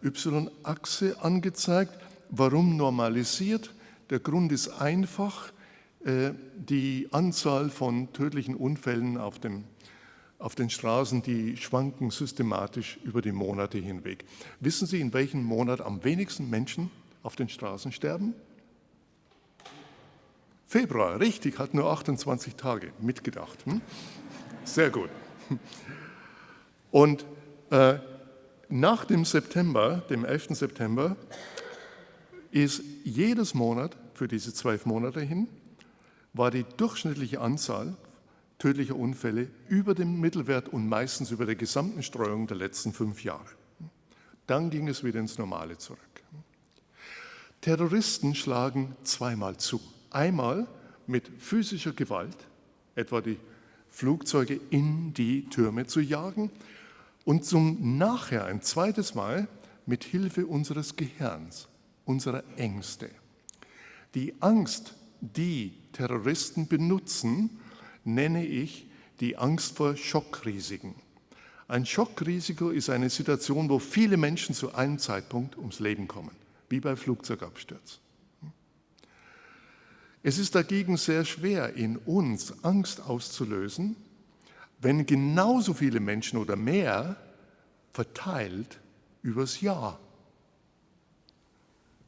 Y-Achse angezeigt. Warum normalisiert? Der Grund ist einfach, die Anzahl von tödlichen Unfällen auf dem auf den Straßen, die schwanken systematisch über die Monate hinweg. Wissen Sie, in welchem Monat am wenigsten Menschen auf den Straßen sterben? Februar, richtig, hat nur 28 Tage mitgedacht. Hm? Sehr gut. Und äh, nach dem September, dem 11. September, ist jedes Monat für diese zwölf Monate hin, war die durchschnittliche Anzahl tödlicher Unfälle über dem Mittelwert und meistens über der gesamten Streuung der letzten fünf Jahre. Dann ging es wieder ins Normale zurück. Terroristen schlagen zweimal zu. Einmal mit physischer Gewalt, etwa die Flugzeuge in die Türme zu jagen, und zum nachher ein zweites Mal mit Hilfe unseres Gehirns, unserer Ängste. Die Angst, die Terroristen benutzen, nenne ich die Angst vor Schockrisiken. Ein Schockrisiko ist eine Situation, wo viele Menschen zu einem Zeitpunkt ums Leben kommen, wie bei Flugzeugabsturz. Es ist dagegen sehr schwer, in uns Angst auszulösen, wenn genauso viele Menschen oder mehr verteilt übers Jahr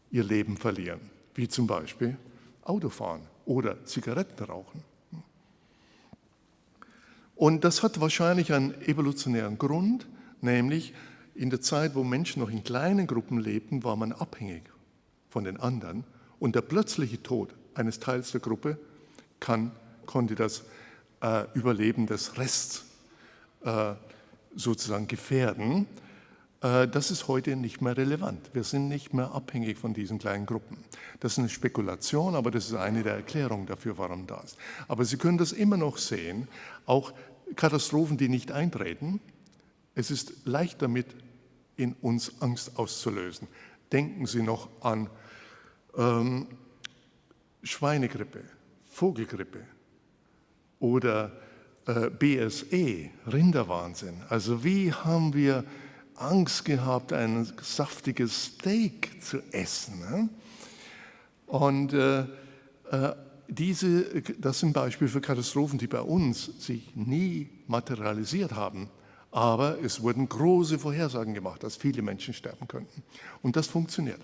ihr Leben verlieren, wie zum Beispiel Autofahren oder Zigaretten rauchen. Und das hat wahrscheinlich einen evolutionären Grund, nämlich in der Zeit, wo Menschen noch in kleinen Gruppen lebten, war man abhängig von den anderen und der plötzliche Tod eines Teils der Gruppe kann, konnte das äh, Überleben des Rests äh, sozusagen gefährden. Äh, das ist heute nicht mehr relevant. Wir sind nicht mehr abhängig von diesen kleinen Gruppen. Das ist eine Spekulation, aber das ist eine der Erklärungen dafür, warum das. Aber Sie können das immer noch sehen, auch Katastrophen, die nicht eintreten. Es ist leicht damit, in uns Angst auszulösen. Denken Sie noch an ähm, Schweinegrippe, Vogelgrippe oder äh, BSE, Rinderwahnsinn. Also wie haben wir Angst gehabt, ein saftiges Steak zu essen? Ne? Und äh, äh, diese, das sind Beispiele für Katastrophen, die bei uns sich nie materialisiert haben. Aber es wurden große Vorhersagen gemacht, dass viele Menschen sterben könnten. Und das funktioniert.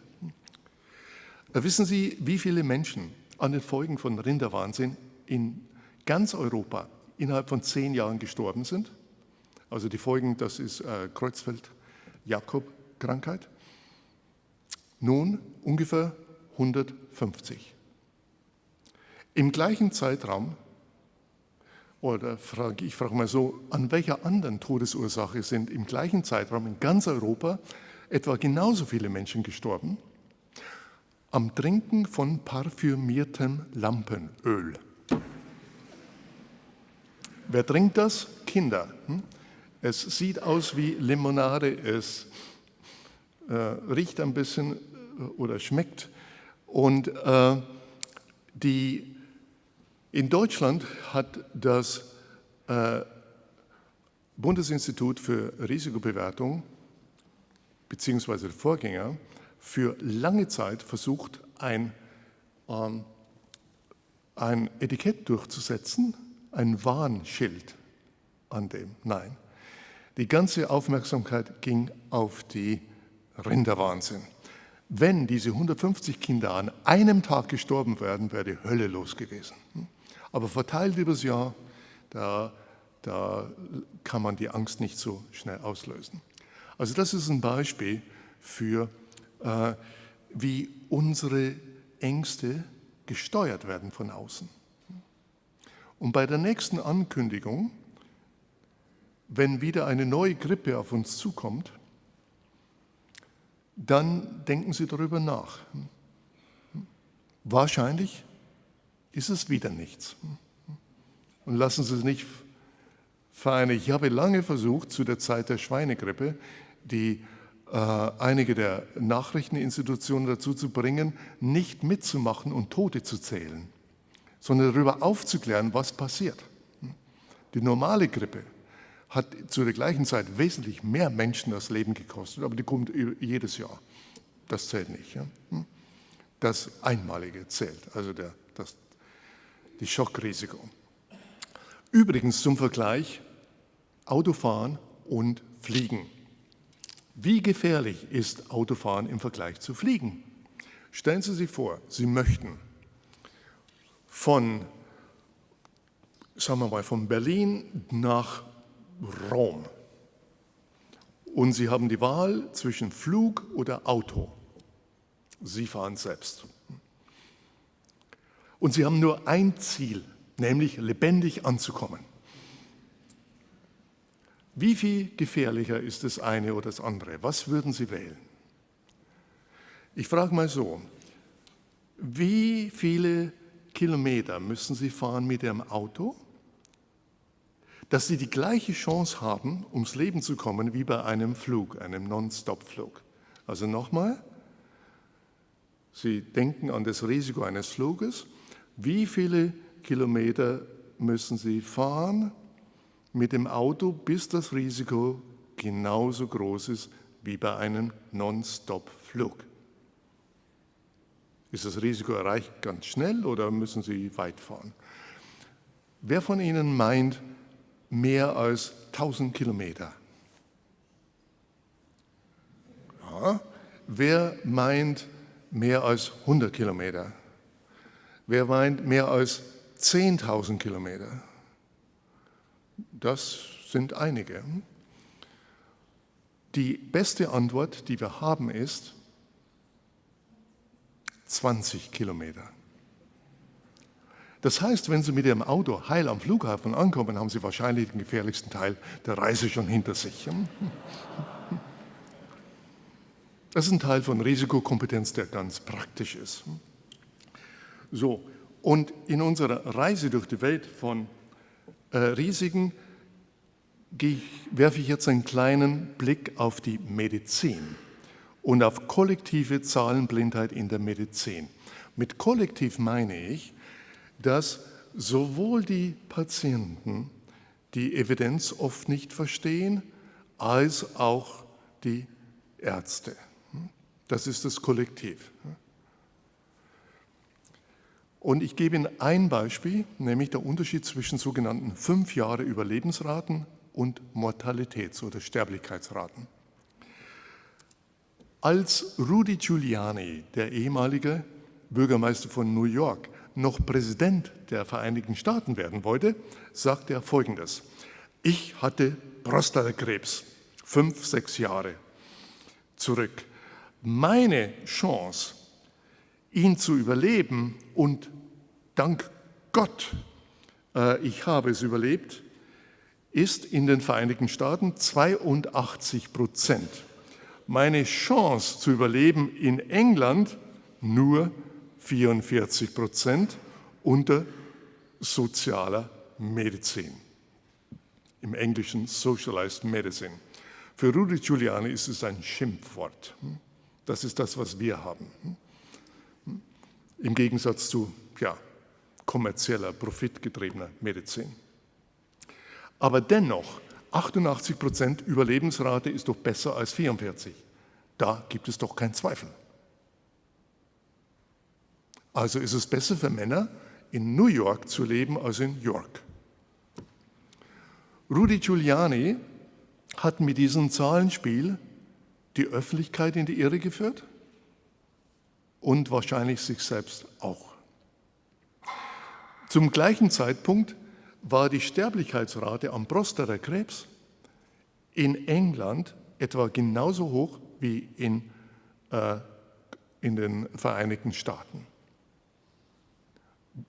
Äh, wissen Sie, wie viele Menschen an den Folgen von Rinderwahnsinn in ganz Europa innerhalb von zehn Jahren gestorben sind? Also die Folgen, das ist äh, Kreuzfeld-Jakob-Krankheit. Nun ungefähr 150. Im gleichen Zeitraum, oder frage, ich frage mal so, an welcher anderen Todesursache sind im gleichen Zeitraum in ganz Europa etwa genauso viele Menschen gestorben? Am Trinken von parfümiertem Lampenöl. Wer trinkt das? Kinder. Hm? Es sieht aus wie Limonade, es äh, riecht ein bisschen äh, oder schmeckt. Und äh, die in Deutschland hat das äh, Bundesinstitut für Risikobewertung beziehungsweise Vorgänger für lange Zeit versucht, ein, ähm, ein Etikett durchzusetzen, ein Warnschild an dem. Nein, die ganze Aufmerksamkeit ging auf die Rinderwahnsinn. Wenn diese 150 Kinder an einem Tag gestorben wären, wäre die Hölle los gewesen. Aber verteilt über das Jahr, da, da kann man die Angst nicht so schnell auslösen. Also das ist ein Beispiel für, äh, wie unsere Ängste gesteuert werden von außen. Und bei der nächsten Ankündigung, wenn wieder eine neue Grippe auf uns zukommt, dann denken Sie darüber nach. Wahrscheinlich ist es wieder nichts. Und lassen Sie es nicht vereinen. Ich habe lange versucht, zu der Zeit der Schweinegrippe, die äh, einige der Nachrichteninstitutionen dazu zu bringen, nicht mitzumachen und Tote zu zählen, sondern darüber aufzuklären, was passiert. Die normale Grippe hat zu der gleichen Zeit wesentlich mehr Menschen das Leben gekostet, aber die kommt jedes Jahr. Das zählt nicht. Ja? Das Einmalige zählt, also der, das die Schockrisiko. Übrigens zum Vergleich Autofahren und Fliegen. Wie gefährlich ist Autofahren im Vergleich zu Fliegen? Stellen Sie sich vor, Sie möchten von, sagen wir mal, von Berlin nach Rom und Sie haben die Wahl zwischen Flug oder Auto. Sie fahren selbst. Und sie haben nur ein Ziel, nämlich lebendig anzukommen. Wie viel gefährlicher ist das eine oder das andere? Was würden Sie wählen? Ich frage mal so, wie viele Kilometer müssen Sie fahren mit Ihrem Auto, dass Sie die gleiche Chance haben, ums Leben zu kommen, wie bei einem Flug, einem Non-Stop-Flug? Also nochmal, Sie denken an das Risiko eines Fluges wie viele Kilometer müssen Sie fahren mit dem Auto, bis das Risiko genauso groß ist wie bei einem Non-Stop-Flug? Ist das Risiko erreicht ganz schnell oder müssen Sie weit fahren? Wer von Ihnen meint mehr als 1000 Kilometer? Ja. Wer meint mehr als 100 Kilometer? Wer meint mehr als 10.000 Kilometer? Das sind einige. Die beste Antwort, die wir haben, ist 20 Kilometer. Das heißt, wenn Sie mit Ihrem Auto heil am Flughafen ankommen, haben Sie wahrscheinlich den gefährlichsten Teil der Reise schon hinter sich. Das ist ein Teil von Risikokompetenz, der ganz praktisch ist. So, und in unserer Reise durch die Welt von äh, Risiken werfe ich jetzt einen kleinen Blick auf die Medizin und auf kollektive Zahlenblindheit in der Medizin. Mit kollektiv meine ich, dass sowohl die Patienten die Evidenz oft nicht verstehen, als auch die Ärzte. Das ist das Kollektiv. Und ich gebe Ihnen ein Beispiel, nämlich der Unterschied zwischen sogenannten fünf Jahre Überlebensraten und Mortalitäts- oder Sterblichkeitsraten. Als Rudy Giuliani, der ehemalige Bürgermeister von New York, noch Präsident der Vereinigten Staaten werden wollte, sagte er Folgendes. Ich hatte Prostatakrebs, fünf, sechs Jahre zurück. Meine Chance, ihn zu überleben und dank Gott, äh, ich habe es überlebt, ist in den Vereinigten Staaten 82 Prozent. Meine Chance zu überleben in England nur 44 Prozent unter sozialer Medizin. Im Englischen Socialized Medicine. Für Rudy Giuliani ist es ein Schimpfwort. Das ist das, was wir haben. Im Gegensatz zu ja, kommerzieller, profitgetriebener Medizin. Aber dennoch, 88 Prozent Überlebensrate ist doch besser als 44. Da gibt es doch keinen Zweifel. Also ist es besser für Männer, in New York zu leben als in York. Rudy Giuliani hat mit diesem Zahlenspiel die Öffentlichkeit in die Irre geführt und wahrscheinlich sich selbst auch. Zum gleichen Zeitpunkt war die Sterblichkeitsrate am Prostatakrebs in England etwa genauso hoch wie in, äh, in den Vereinigten Staaten.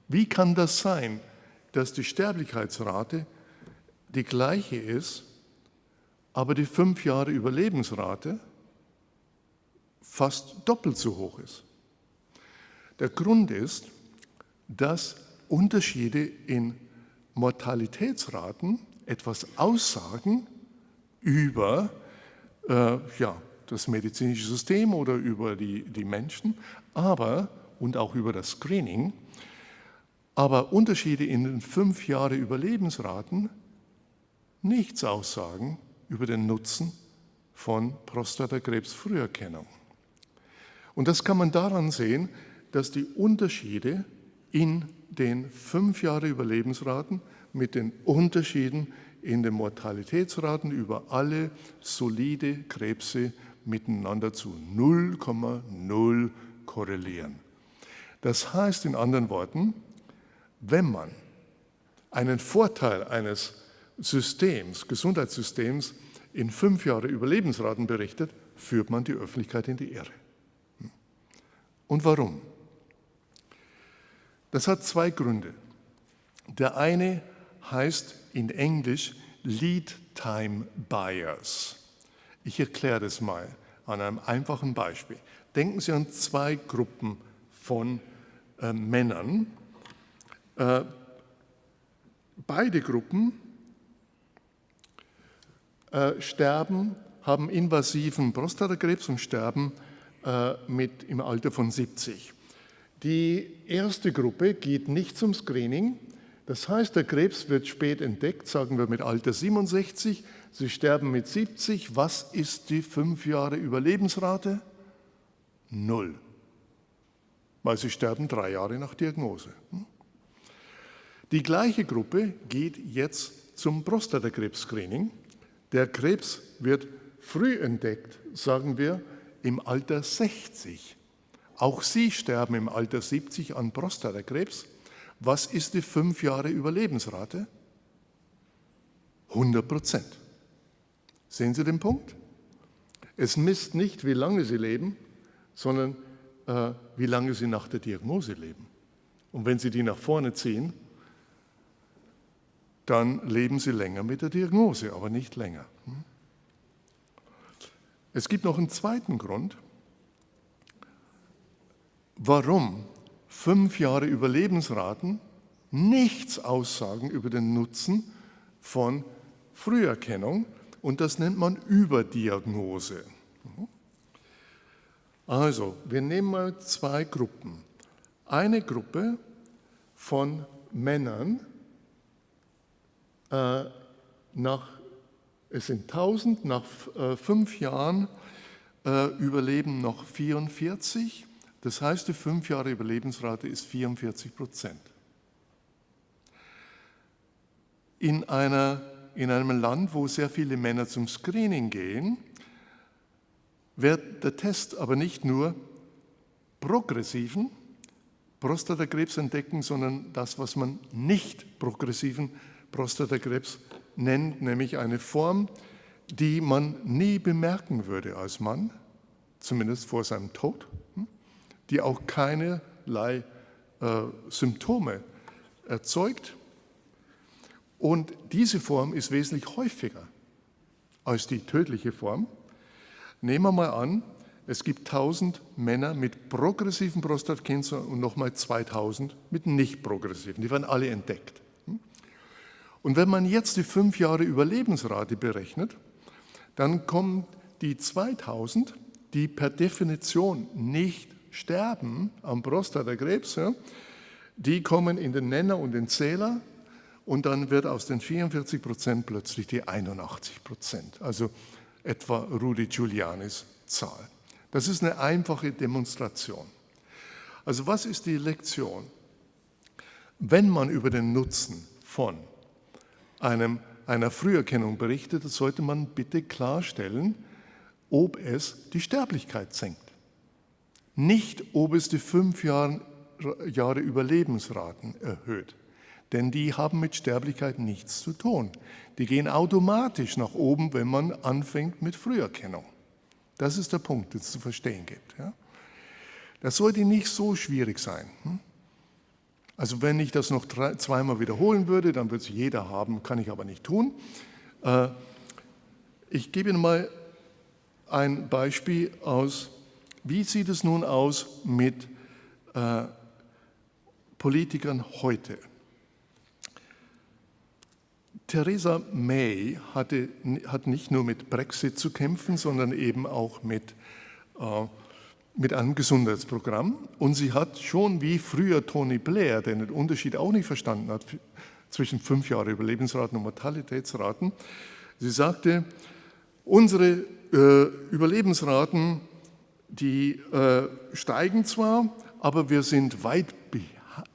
Wie kann das sein, dass die Sterblichkeitsrate die gleiche ist, aber die fünf Jahre Überlebensrate fast doppelt so hoch ist? Der Grund ist, dass Unterschiede in Mortalitätsraten etwas aussagen über äh, ja, das medizinische System oder über die, die Menschen, aber und auch über das Screening. Aber Unterschiede in den fünf Jahre Überlebensraten nichts aussagen über den Nutzen von Prostatakrebsfrüherkennung. Und das kann man daran sehen, dass die Unterschiede in den fünf Jahre Überlebensraten mit den Unterschieden in den Mortalitätsraten über alle solide Krebse miteinander zu 0,0 korrelieren. Das heißt in anderen Worten, wenn man einen Vorteil eines Systems, Gesundheitssystems in fünf Jahre Überlebensraten berichtet, führt man die Öffentlichkeit in die Irre. Und warum? Das hat zwei Gründe. Der eine heißt in Englisch Lead Time Bias. Ich erkläre das mal an einem einfachen Beispiel. Denken Sie an zwei Gruppen von äh, Männern. Äh, beide Gruppen äh, sterben, haben invasiven Prostatakrebs und sterben äh, mit im Alter von 70. Die erste Gruppe geht nicht zum Screening. Das heißt, der Krebs wird spät entdeckt, sagen wir mit Alter 67. Sie sterben mit 70. Was ist die fünf Jahre Überlebensrate? Null. Weil sie sterben drei Jahre nach Diagnose. Die gleiche Gruppe geht jetzt zum Prostatakrebs-Screening. Der Krebs wird früh entdeckt, sagen wir, im Alter 60. Auch sie sterben im Alter 70 an Prostatakrebs. Was ist die fünf Jahre Überlebensrate? 100 Prozent. Sehen Sie den Punkt? Es misst nicht, wie lange Sie leben, sondern äh, wie lange Sie nach der Diagnose leben. Und wenn Sie die nach vorne ziehen, dann leben Sie länger mit der Diagnose, aber nicht länger. Hm? Es gibt noch einen zweiten Grund, warum fünf Jahre Überlebensraten nichts aussagen über den Nutzen von Früherkennung und das nennt man Überdiagnose. Also, wir nehmen mal zwei Gruppen. Eine Gruppe von Männern, äh, nach, es sind 1000, nach äh, fünf Jahren äh, überleben noch 44. Das heißt, die fünf Jahre Überlebensrate ist 44 Prozent. In, einer, in einem Land, wo sehr viele Männer zum Screening gehen, wird der Test aber nicht nur progressiven Prostatakrebs entdecken, sondern das, was man nicht progressiven Prostatakrebs nennt, nämlich eine Form, die man nie bemerken würde als Mann, zumindest vor seinem Tod, die auch keinerlei äh, Symptome erzeugt. Und diese Form ist wesentlich häufiger als die tödliche Form. Nehmen wir mal an, es gibt 1000 Männer mit progressiven Prostatakrebs und nochmal 2000 mit nicht progressiven. Die werden alle entdeckt. Und wenn man jetzt die fünf Jahre Überlebensrate berechnet, dann kommen die 2000, die per Definition nicht sterben am Prostatakrebs, die kommen in den Nenner und den Zähler und dann wird aus den 44 Prozent plötzlich die 81 Prozent, also etwa Rudi Giulianis Zahl. Das ist eine einfache Demonstration. Also was ist die Lektion? Wenn man über den Nutzen von einem einer Früherkennung berichtet, sollte man bitte klarstellen, ob es die Sterblichkeit senkt. Nicht, ob es die fünf Jahre, Jahre Überlebensraten erhöht. Denn die haben mit Sterblichkeit nichts zu tun. Die gehen automatisch nach oben, wenn man anfängt mit Früherkennung. Das ist der Punkt, den es zu verstehen gibt. Ja? Das sollte nicht so schwierig sein. Hm? Also wenn ich das noch drei, zweimal wiederholen würde, dann würde es jeder haben, kann ich aber nicht tun. Äh, ich gebe Ihnen mal ein Beispiel aus, wie sieht es nun aus mit äh, Politikern heute. Theresa May hatte, hat nicht nur mit Brexit zu kämpfen, sondern eben auch mit äh, mit einem Gesundheitsprogramm und sie hat schon wie früher Tony Blair, der den Unterschied auch nicht verstanden hat zwischen fünf Jahre Überlebensraten und Mortalitätsraten, sie sagte, unsere äh, Überlebensraten, die äh, steigen zwar, aber wir sind weit,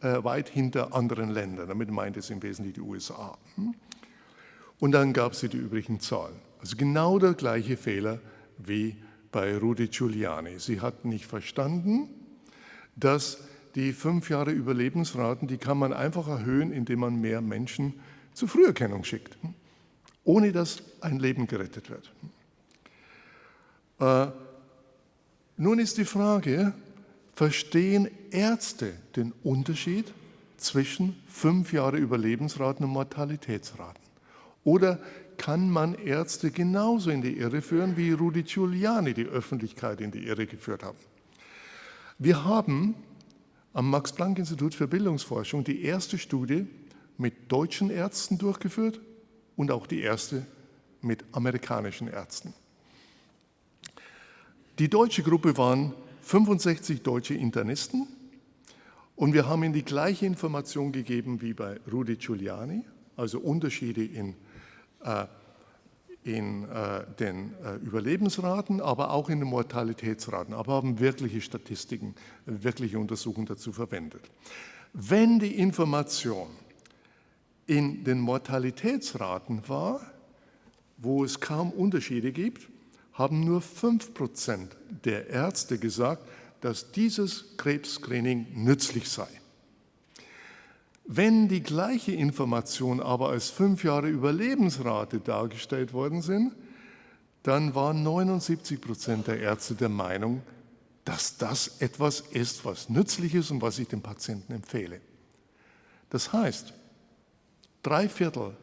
äh, weit hinter anderen Ländern. Damit meint es im Wesentlichen die USA. Hm? Und dann gab sie die übrigen Zahlen. Also genau der gleiche Fehler wie bei Rudi Giuliani. Sie hat nicht verstanden, dass die fünf Jahre Überlebensraten, die kann man einfach erhöhen, indem man mehr Menschen zur Früherkennung schickt, ohne dass ein Leben gerettet wird. Äh, nun ist die Frage, verstehen Ärzte den Unterschied zwischen fünf Jahre Überlebensraten und Mortalitätsraten? Oder kann man Ärzte genauso in die Irre führen, wie Rudi Giuliani die Öffentlichkeit in die Irre geführt hat. Wir haben am Max-Planck-Institut für Bildungsforschung die erste Studie mit deutschen Ärzten durchgeführt und auch die erste mit amerikanischen Ärzten. Die deutsche Gruppe waren 65 deutsche Internisten und wir haben ihnen die gleiche Information gegeben wie bei Rudi Giuliani, also Unterschiede in äh, in äh, den äh, Überlebensraten, aber auch in den Mortalitätsraten, aber haben wirkliche Statistiken, wirkliche Untersuchungen dazu verwendet. Wenn die Information in den Mortalitätsraten war, wo es kaum Unterschiede gibt, haben nur 5% der Ärzte gesagt, dass dieses Krebsscreening nützlich sei. Wenn die gleiche Information aber als fünf Jahre Überlebensrate dargestellt worden sind, dann waren 79 Prozent der Ärzte der Meinung, dass das etwas ist, was nützlich ist und was ich dem Patienten empfehle. Das heißt, drei Viertel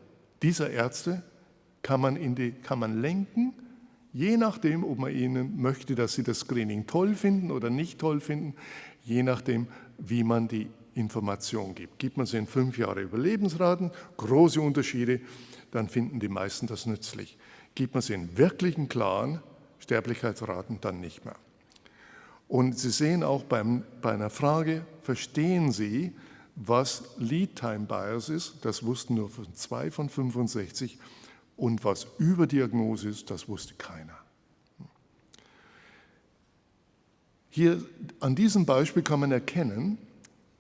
dieser Ärzte kann man, die, kann man lenken, je nachdem, ob man ihnen möchte, dass sie das Screening toll finden oder nicht toll finden, je nachdem, wie man die Information gibt. Gibt man sie in fünf Jahre Überlebensraten, große Unterschiede, dann finden die meisten das nützlich. Gibt man sie in wirklichen klaren Sterblichkeitsraten, dann nicht mehr. Und Sie sehen auch beim, bei einer Frage, verstehen Sie, was Lead Time Bias ist? Das wussten nur zwei von 65. Und was Überdiagnose ist, das wusste keiner. Hier an diesem Beispiel kann man erkennen,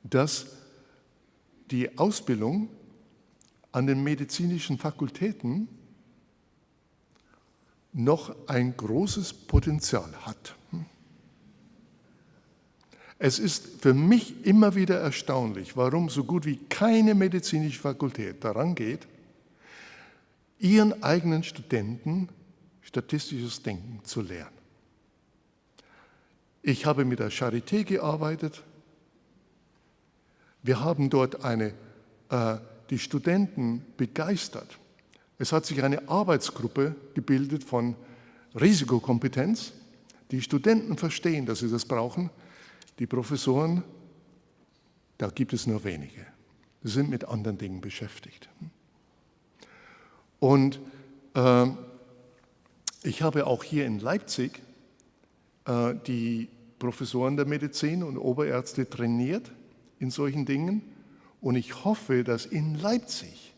dass die Ausbildung an den medizinischen Fakultäten noch ein großes Potenzial hat. Es ist für mich immer wieder erstaunlich, warum so gut wie keine medizinische Fakultät daran geht, ihren eigenen Studenten statistisches Denken zu lehren. Ich habe mit der Charité gearbeitet. Wir haben dort eine, äh, die Studenten begeistert. Es hat sich eine Arbeitsgruppe gebildet von Risikokompetenz. Die Studenten verstehen, dass sie das brauchen. Die Professoren, da gibt es nur wenige. Sie sind mit anderen Dingen beschäftigt. Und äh, ich habe auch hier in Leipzig äh, die Professoren der Medizin und Oberärzte trainiert in solchen Dingen. Und ich hoffe, dass in Leipzig,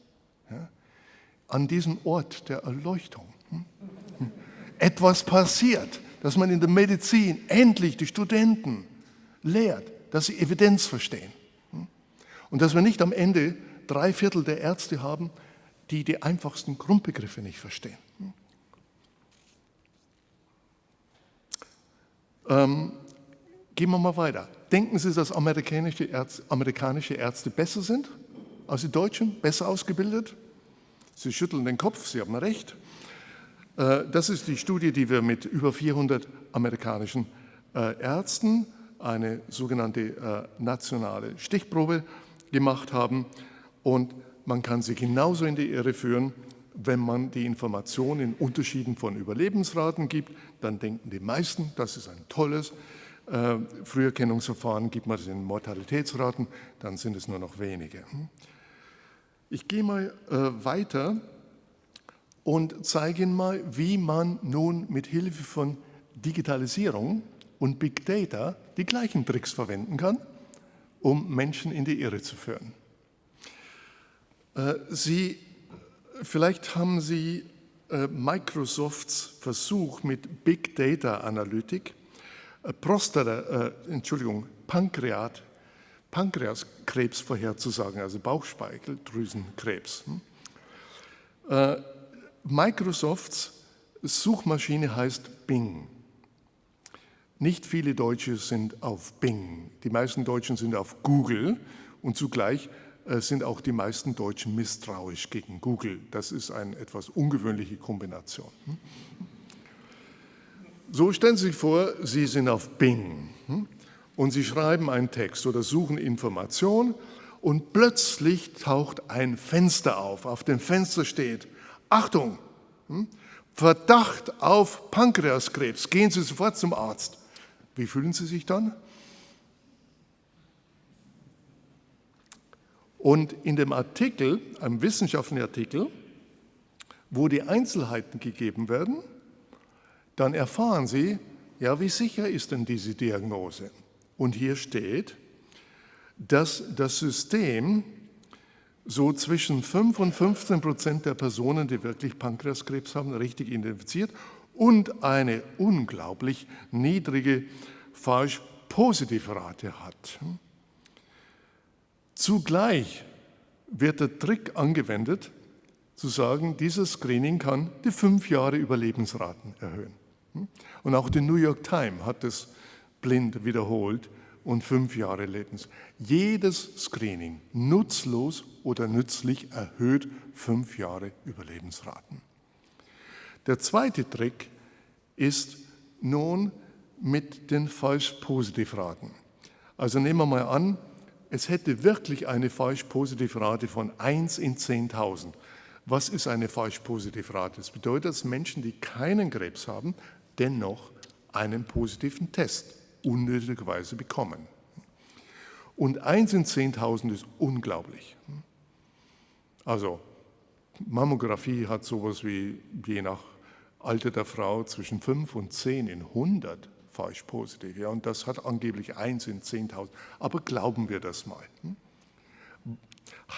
ja, an diesem Ort der Erleuchtung, hm, hm, etwas passiert, dass man in der Medizin endlich die Studenten lehrt, dass sie Evidenz verstehen. Hm, und dass wir nicht am Ende drei Viertel der Ärzte haben, die die einfachsten Grundbegriffe nicht verstehen. Ähm, gehen wir mal weiter. Denken Sie, dass amerikanische Ärzte, amerikanische Ärzte besser sind als die Deutschen, besser ausgebildet? Sie schütteln den Kopf, Sie haben recht. Äh, das ist die Studie, die wir mit über 400 amerikanischen äh, Ärzten, eine sogenannte äh, nationale Stichprobe gemacht haben. Und man kann sie genauso in die Irre führen wenn man die Information in Unterschieden von Überlebensraten gibt, dann denken die meisten, das ist ein tolles äh, Früherkennungsverfahren. Gibt man es in Mortalitätsraten, dann sind es nur noch wenige. Ich gehe mal äh, weiter und zeige Ihnen mal, wie man nun mit Hilfe von Digitalisierung und Big Data die gleichen Tricks verwenden kann, um Menschen in die Irre zu führen. Äh, Sie Vielleicht haben Sie äh, Microsofts Versuch mit Big Data Analytik, äh, Prostata, Entschuldigung, Pankreat, Pankreaskrebs vorherzusagen, also Bauchspeicheldrüsenkrebs. Hm? Microsofts Suchmaschine heißt Bing. Nicht viele Deutsche sind auf Bing. Die meisten Deutschen sind auf Google und zugleich sind auch die meisten Deutschen misstrauisch gegen Google. Das ist eine etwas ungewöhnliche Kombination. Hm? So stellen Sie sich vor, Sie sind auf Bing hm? und Sie schreiben einen Text oder suchen Informationen und plötzlich taucht ein Fenster auf. Auf dem Fenster steht, Achtung, hm? Verdacht auf Pankreaskrebs, gehen Sie sofort zum Arzt. Wie fühlen Sie sich dann? Und in dem Artikel, einem wissenschaftlichen Artikel, wo die Einzelheiten gegeben werden, dann erfahren Sie, ja, wie sicher ist denn diese Diagnose? Und hier steht, dass das System so zwischen 5 und 15 Prozent der Personen, die wirklich Pankreaskrebs haben, richtig identifiziert und eine unglaublich niedrige Falsch-Positiv-Rate hat. Zugleich wird der Trick angewendet, zu sagen, dieses Screening kann die fünf Jahre Überlebensraten erhöhen. Und auch die New York Times hat es blind wiederholt und fünf Jahre Lebens. Jedes Screening, nutzlos oder nützlich, erhöht fünf Jahre Überlebensraten. Der zweite Trick ist nun mit den Falsch-Positiv-Raten. Also nehmen wir mal an, es hätte wirklich eine Falsch-Positiv-Rate von 1 in 10.000. Was ist eine Falsch-Positiv-Rate? Das bedeutet, dass Menschen, die keinen Krebs haben, dennoch einen positiven Test unnötigerweise bekommen. Und 1 in 10.000 ist unglaublich. Also Mammographie hat sowas wie je nach Alter der Frau zwischen 5 und 10 in 100 falsch positiv. Ja, und das hat angeblich 1 in 10.000. Aber glauben wir das mal. Hm?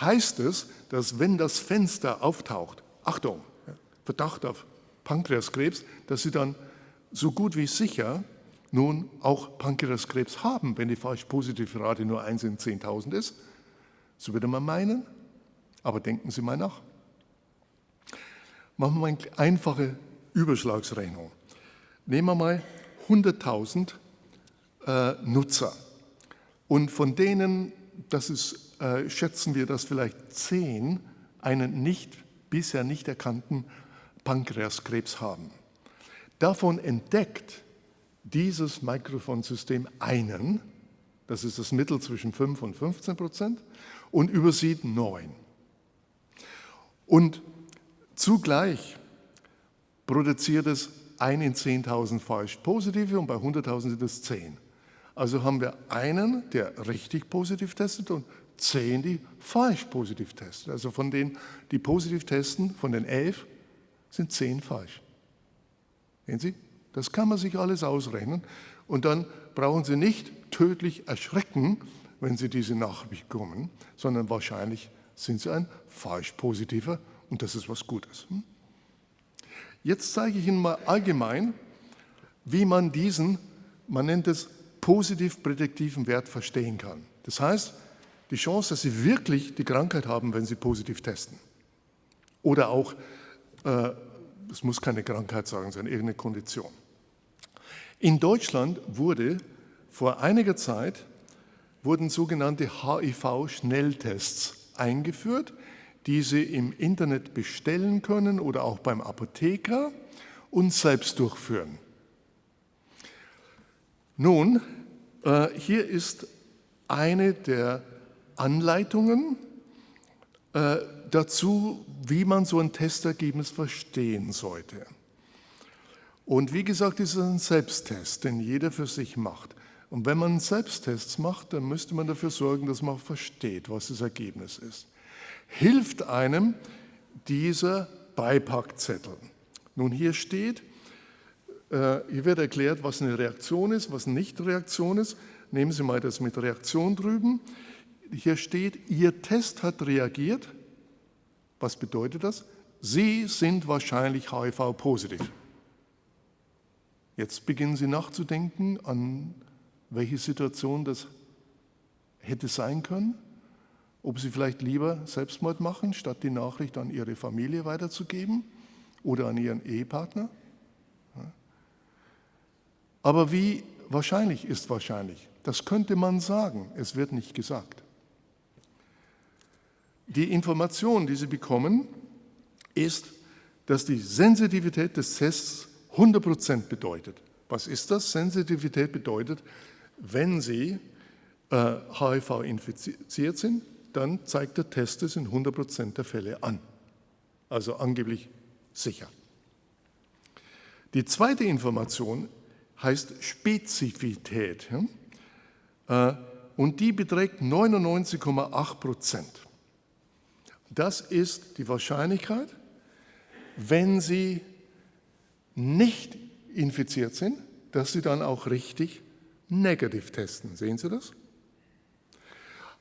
Heißt es, dass wenn das Fenster auftaucht, Achtung, Verdacht auf Pankreaskrebs, dass Sie dann so gut wie sicher nun auch Pankreaskrebs haben, wenn die falsch positive Rate nur 1 in 10.000 ist? So würde man meinen. Aber denken Sie mal nach. Machen wir eine einfache Überschlagsrechnung. Nehmen wir mal 100.000 äh, Nutzer und von denen, das ist, äh, schätzen wir, dass vielleicht 10 einen nicht, bisher nicht erkannten Pankreaskrebs haben. Davon entdeckt dieses Mikrofonsystem einen, das ist das Mittel zwischen 5 und 15 Prozent, und übersieht neun. Und zugleich produziert es 1 in 10.000 falsch positive und bei 100.000 sind es 10. Also haben wir einen, der richtig positiv testet und 10, die falsch positiv testen. Also von denen, die positiv testen, von den 11 sind 10 falsch. Sehen Sie? Das kann man sich alles ausrechnen und dann brauchen Sie nicht tödlich erschrecken, wenn Sie diese Nachricht bekommen, sondern wahrscheinlich sind Sie ein falsch positiver und das ist was Gutes. Hm? Jetzt zeige ich Ihnen mal allgemein, wie man diesen, man nennt es positiv prädiktiven Wert verstehen kann. Das heißt, die Chance, dass Sie wirklich die Krankheit haben, wenn Sie positiv testen. Oder auch, äh, es muss keine Krankheit sein, sondern irgendeine Kondition. In Deutschland wurde vor einiger Zeit wurden sogenannte HIV-Schnelltests eingeführt, die Sie im Internet bestellen können oder auch beim Apotheker und selbst durchführen. Nun, äh, hier ist eine der Anleitungen äh, dazu, wie man so ein Testergebnis verstehen sollte. Und wie gesagt, ist es ein Selbsttest, den jeder für sich macht. Und wenn man Selbsttests macht, dann müsste man dafür sorgen, dass man versteht, was das Ergebnis ist hilft einem dieser Beipackzettel. Nun, hier steht, äh, hier wird erklärt, was eine Reaktion ist, was eine Nicht-Reaktion ist. Nehmen Sie mal das mit Reaktion drüben. Hier steht, Ihr Test hat reagiert. Was bedeutet das? Sie sind wahrscheinlich HIV-positiv. Jetzt beginnen Sie nachzudenken, an welche Situation das hätte sein können ob sie vielleicht lieber Selbstmord machen, statt die Nachricht an ihre Familie weiterzugeben oder an ihren Ehepartner. Aber wie wahrscheinlich ist wahrscheinlich? Das könnte man sagen, es wird nicht gesagt. Die Information, die Sie bekommen, ist, dass die Sensitivität des Tests 100% bedeutet. Was ist das? Sensitivität bedeutet, wenn Sie äh, HIV infiziert sind, dann zeigt der Test es in 100% der Fälle an. Also angeblich sicher. Die zweite Information heißt Spezifität äh, und die beträgt 99,8 Prozent. Das ist die Wahrscheinlichkeit, wenn Sie nicht infiziert sind, dass Sie dann auch richtig negativ testen. Sehen Sie das?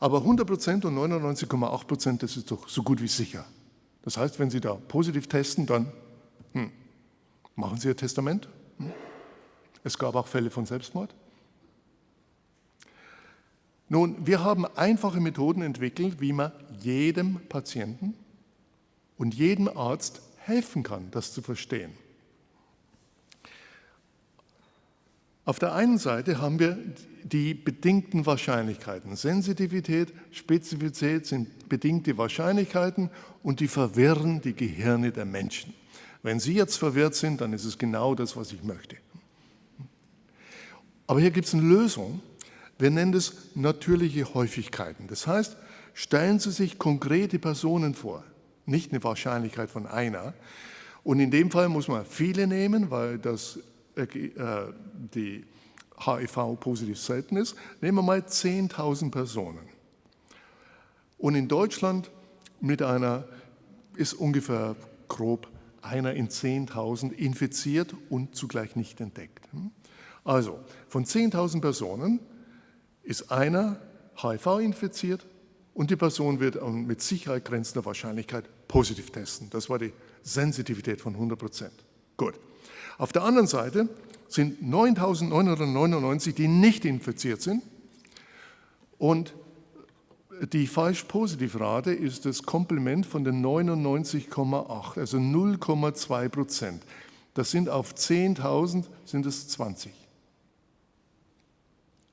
Aber 100 Prozent und 99,8 Prozent, das ist doch so gut wie sicher. Das heißt, wenn Sie da positiv testen, dann hm, machen Sie Ihr Testament. Hm. Es gab auch Fälle von Selbstmord. Nun, wir haben einfache Methoden entwickelt, wie man jedem Patienten und jedem Arzt helfen kann, das zu verstehen. Auf der einen Seite haben wir die bedingten Wahrscheinlichkeiten. Sensitivität, Spezifität sind bedingte Wahrscheinlichkeiten und die verwirren die Gehirne der Menschen. Wenn Sie jetzt verwirrt sind, dann ist es genau das, was ich möchte. Aber hier gibt es eine Lösung. Wir nennen es natürliche Häufigkeiten. Das heißt, stellen Sie sich konkrete Personen vor, nicht eine Wahrscheinlichkeit von einer. Und in dem Fall muss man viele nehmen, weil das äh, die HIV positiv selten ist, nehmen wir mal 10.000 Personen. Und in Deutschland mit einer, ist ungefähr grob einer in 10.000 infiziert und zugleich nicht entdeckt. Also von 10.000 Personen ist einer HIV infiziert und die Person wird mit Sicherheit grenzender Wahrscheinlichkeit positiv testen. Das war die Sensitivität von 100 Prozent. Gut. Auf der anderen Seite sind 9.999, die nicht infiziert sind und die falsch-positiv-Rate ist das Komplement von den 99,8, also 0,2 Prozent. Das sind auf 10.000 sind es 20.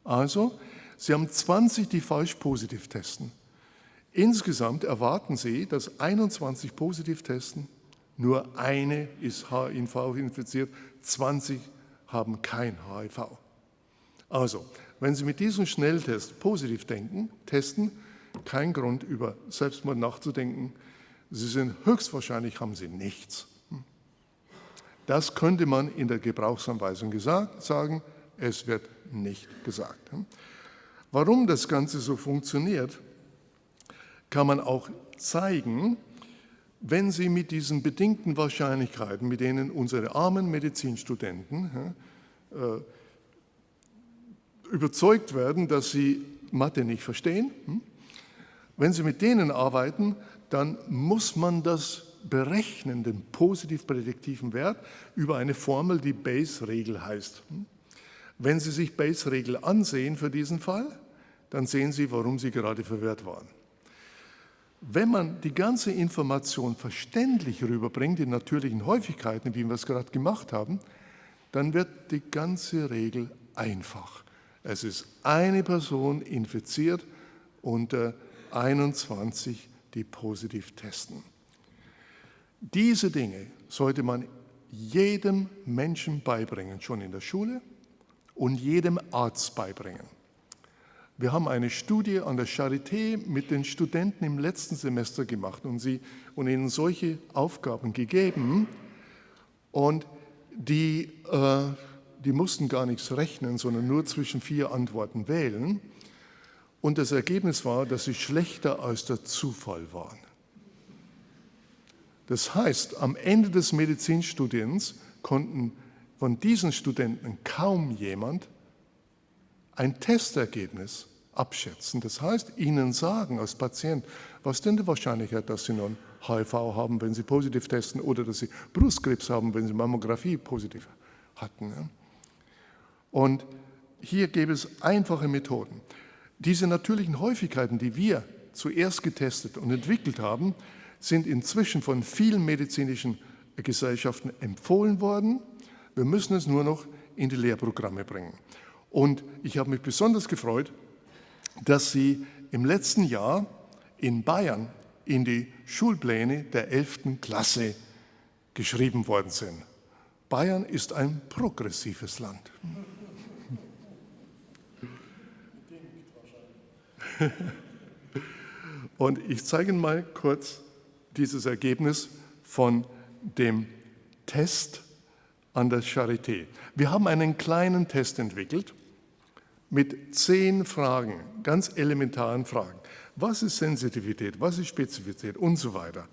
Also, Sie haben 20, die falsch positiv testen. Insgesamt erwarten Sie, dass 21 positiv testen, nur eine ist HIV infiziert, 20 haben kein HIV. Also, wenn Sie mit diesem Schnelltest positiv denken, testen, kein Grund über Selbstmord nachzudenken. Sie sind höchstwahrscheinlich, haben Sie nichts. Das könnte man in der Gebrauchsanweisung gesagt, sagen, es wird nicht gesagt. Warum das Ganze so funktioniert, kann man auch zeigen, wenn Sie mit diesen bedingten Wahrscheinlichkeiten, mit denen unsere armen Medizinstudenten äh, überzeugt werden, dass sie Mathe nicht verstehen, hm, wenn Sie mit denen arbeiten, dann muss man das berechnen, den positiv prädiktiven Wert, über eine Formel, die Bayes-Regel heißt. Hm. Wenn Sie sich Bayes-Regel ansehen für diesen Fall, dann sehen Sie, warum Sie gerade verwirrt waren. Wenn man die ganze Information verständlich rüberbringt, in natürlichen Häufigkeiten, wie wir es gerade gemacht haben, dann wird die ganze Regel einfach. Es ist eine Person infiziert unter 21, die positiv testen. Diese Dinge sollte man jedem Menschen beibringen, schon in der Schule und jedem Arzt beibringen. Wir haben eine Studie an der Charité mit den Studenten im letzten Semester gemacht und, sie, und ihnen solche Aufgaben gegeben. Und die, äh, die mussten gar nichts rechnen, sondern nur zwischen vier Antworten wählen. Und das Ergebnis war, dass sie schlechter als der Zufall waren. Das heißt, am Ende des Medizinstudiens konnten von diesen Studenten kaum jemand ein Testergebnis abschätzen. Das heißt, ihnen sagen als Patient, was denn die Wahrscheinlichkeit, dass sie nun HIV haben, wenn sie positiv testen oder dass sie Brustkrebs haben, wenn sie Mammographie positiv hatten. Und hier gäbe es einfache Methoden. Diese natürlichen Häufigkeiten, die wir zuerst getestet und entwickelt haben, sind inzwischen von vielen medizinischen Gesellschaften empfohlen worden. Wir müssen es nur noch in die Lehrprogramme bringen. Und ich habe mich besonders gefreut, dass sie im letzten Jahr in Bayern in die Schulpläne der 11. Klasse geschrieben worden sind. Bayern ist ein progressives Land. Und ich zeige Ihnen mal kurz dieses Ergebnis von dem Test an der Charité. Wir haben einen kleinen Test entwickelt mit zehn Fragen, ganz elementaren Fragen. Was ist Sensitivität, was ist Spezifität und so weiter.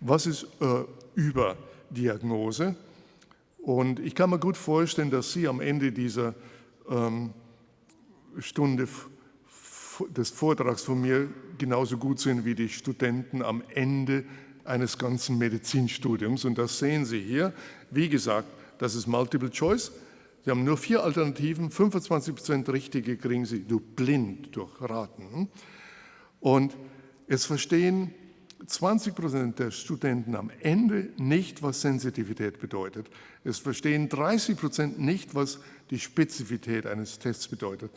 Was ist äh, Überdiagnose? Und ich kann mir gut vorstellen, dass Sie am Ende dieser ähm, Stunde des Vortrags von mir genauso gut sind wie die Studenten am Ende eines ganzen Medizinstudiums. Und das sehen Sie hier. Wie gesagt, das ist Multiple Choice. Sie haben nur vier Alternativen, 25 Prozent richtige kriegen Sie nur blind durch Raten. Und es verstehen 20 Prozent der Studenten am Ende nicht, was Sensitivität bedeutet. Es verstehen 30 Prozent nicht, was die Spezifität eines Tests bedeutet.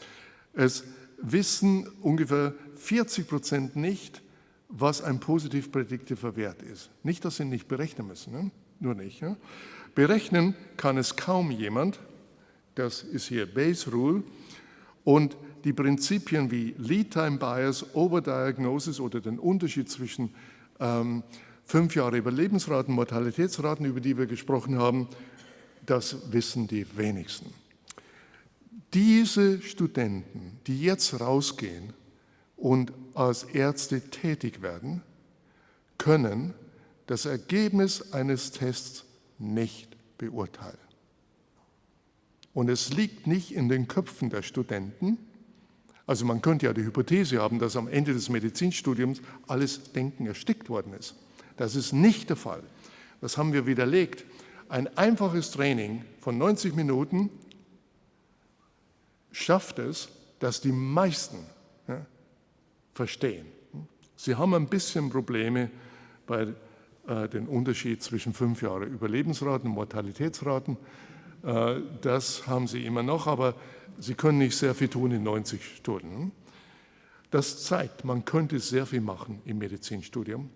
Es wissen ungefähr 40 Prozent nicht, was ein positiv prädiktiver Wert ist. Nicht, dass sie nicht berechnen müssen, ne? nur nicht. Ja? Berechnen kann es kaum jemand, das ist hier Bayes Rule, und die Prinzipien wie Lead Time Bias, Overdiagnosis oder den Unterschied zwischen ähm, fünf Jahre Überlebensraten, Mortalitätsraten, über die wir gesprochen haben, das wissen die wenigsten. Diese Studenten, die jetzt rausgehen und als Ärzte tätig werden, können das Ergebnis eines Tests nicht beurteilen. Und es liegt nicht in den Köpfen der Studenten, also man könnte ja die Hypothese haben, dass am Ende des Medizinstudiums alles Denken erstickt worden ist. Das ist nicht der Fall. Das haben wir widerlegt. Ein einfaches Training von 90 Minuten schafft es, dass die meisten ja, verstehen. Sie haben ein bisschen Probleme bei äh, dem Unterschied zwischen fünf Jahre Überlebensraten und Mortalitätsraten. Äh, das haben sie immer noch, aber sie können nicht sehr viel tun in 90 Stunden. Das zeigt, man könnte sehr viel machen im Medizinstudium,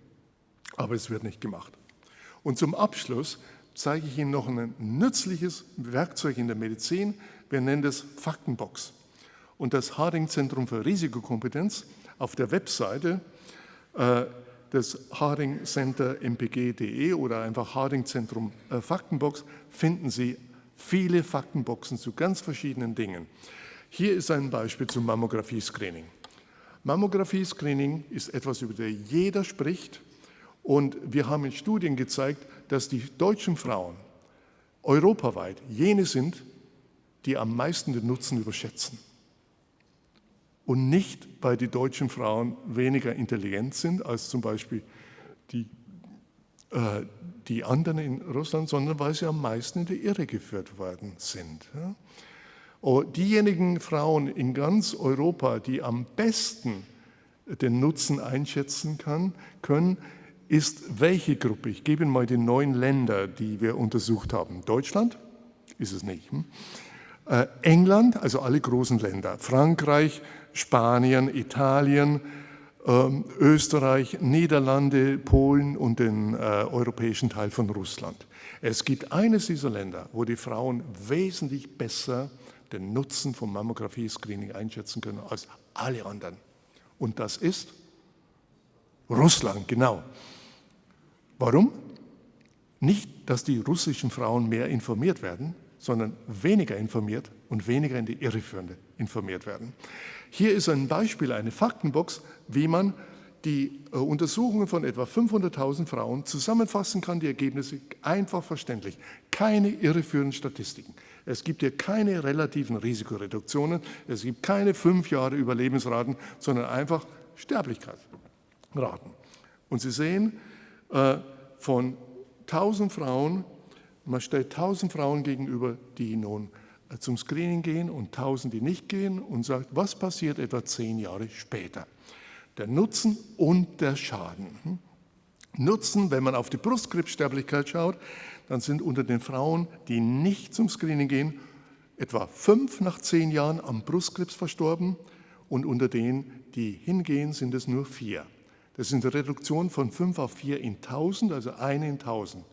aber es wird nicht gemacht. Und zum Abschluss zeige ich Ihnen noch ein nützliches Werkzeug in der Medizin. Wir nennen das Faktenbox. Und das Harding-Zentrum für Risikokompetenz auf der Webseite äh, des Harding Center mpg.de oder einfach Harding Zentrum äh, Faktenbox finden Sie viele Faktenboxen zu ganz verschiedenen Dingen. Hier ist ein Beispiel zum Mammographie-Screening. Mammographie-Screening ist etwas, über das jeder spricht und wir haben in Studien gezeigt, dass die deutschen Frauen europaweit jene sind, die am meisten den Nutzen überschätzen. Und nicht, weil die deutschen Frauen weniger intelligent sind als zum Beispiel die, äh, die anderen in Russland, sondern weil sie am meisten in die Irre geführt worden sind. Oh, diejenigen Frauen in ganz Europa, die am besten den Nutzen einschätzen können, ist welche Gruppe? Ich gebe Ihnen mal die neun Länder, die wir untersucht haben. Deutschland ist es nicht. Hm? Äh, England, also alle großen Länder, Frankreich, Spanien, Italien, Österreich, Niederlande, Polen und den äh, europäischen Teil von Russland. Es gibt eines dieser Länder, wo die Frauen wesentlich besser den Nutzen von Mammographie-Screening einschätzen können als alle anderen. Und das ist Russland, genau. Warum? Nicht, dass die russischen Frauen mehr informiert werden, sondern weniger informiert und weniger in die Irreführende informiert werden. Hier ist ein Beispiel, eine Faktenbox, wie man die äh, Untersuchungen von etwa 500.000 Frauen zusammenfassen kann, die Ergebnisse einfach verständlich. Keine irreführenden Statistiken. Es gibt hier keine relativen Risikoreduktionen, es gibt keine fünf Jahre Überlebensraten, sondern einfach Sterblichkeitsraten. Und Sie sehen, äh, von 1000 Frauen, man stellt 1000 Frauen gegenüber, die nun zum Screening gehen und 1000, die nicht gehen und sagt, was passiert etwa zehn Jahre später? Der Nutzen und der Schaden. Hm? Nutzen, wenn man auf die Brustkrebssterblichkeit schaut, dann sind unter den Frauen, die nicht zum Screening gehen, etwa fünf nach zehn Jahren am Brustkrebs verstorben und unter denen, die hingehen, sind es nur vier. Das ist eine Reduktion von 5 auf 4 in 1000, also eine in 1000.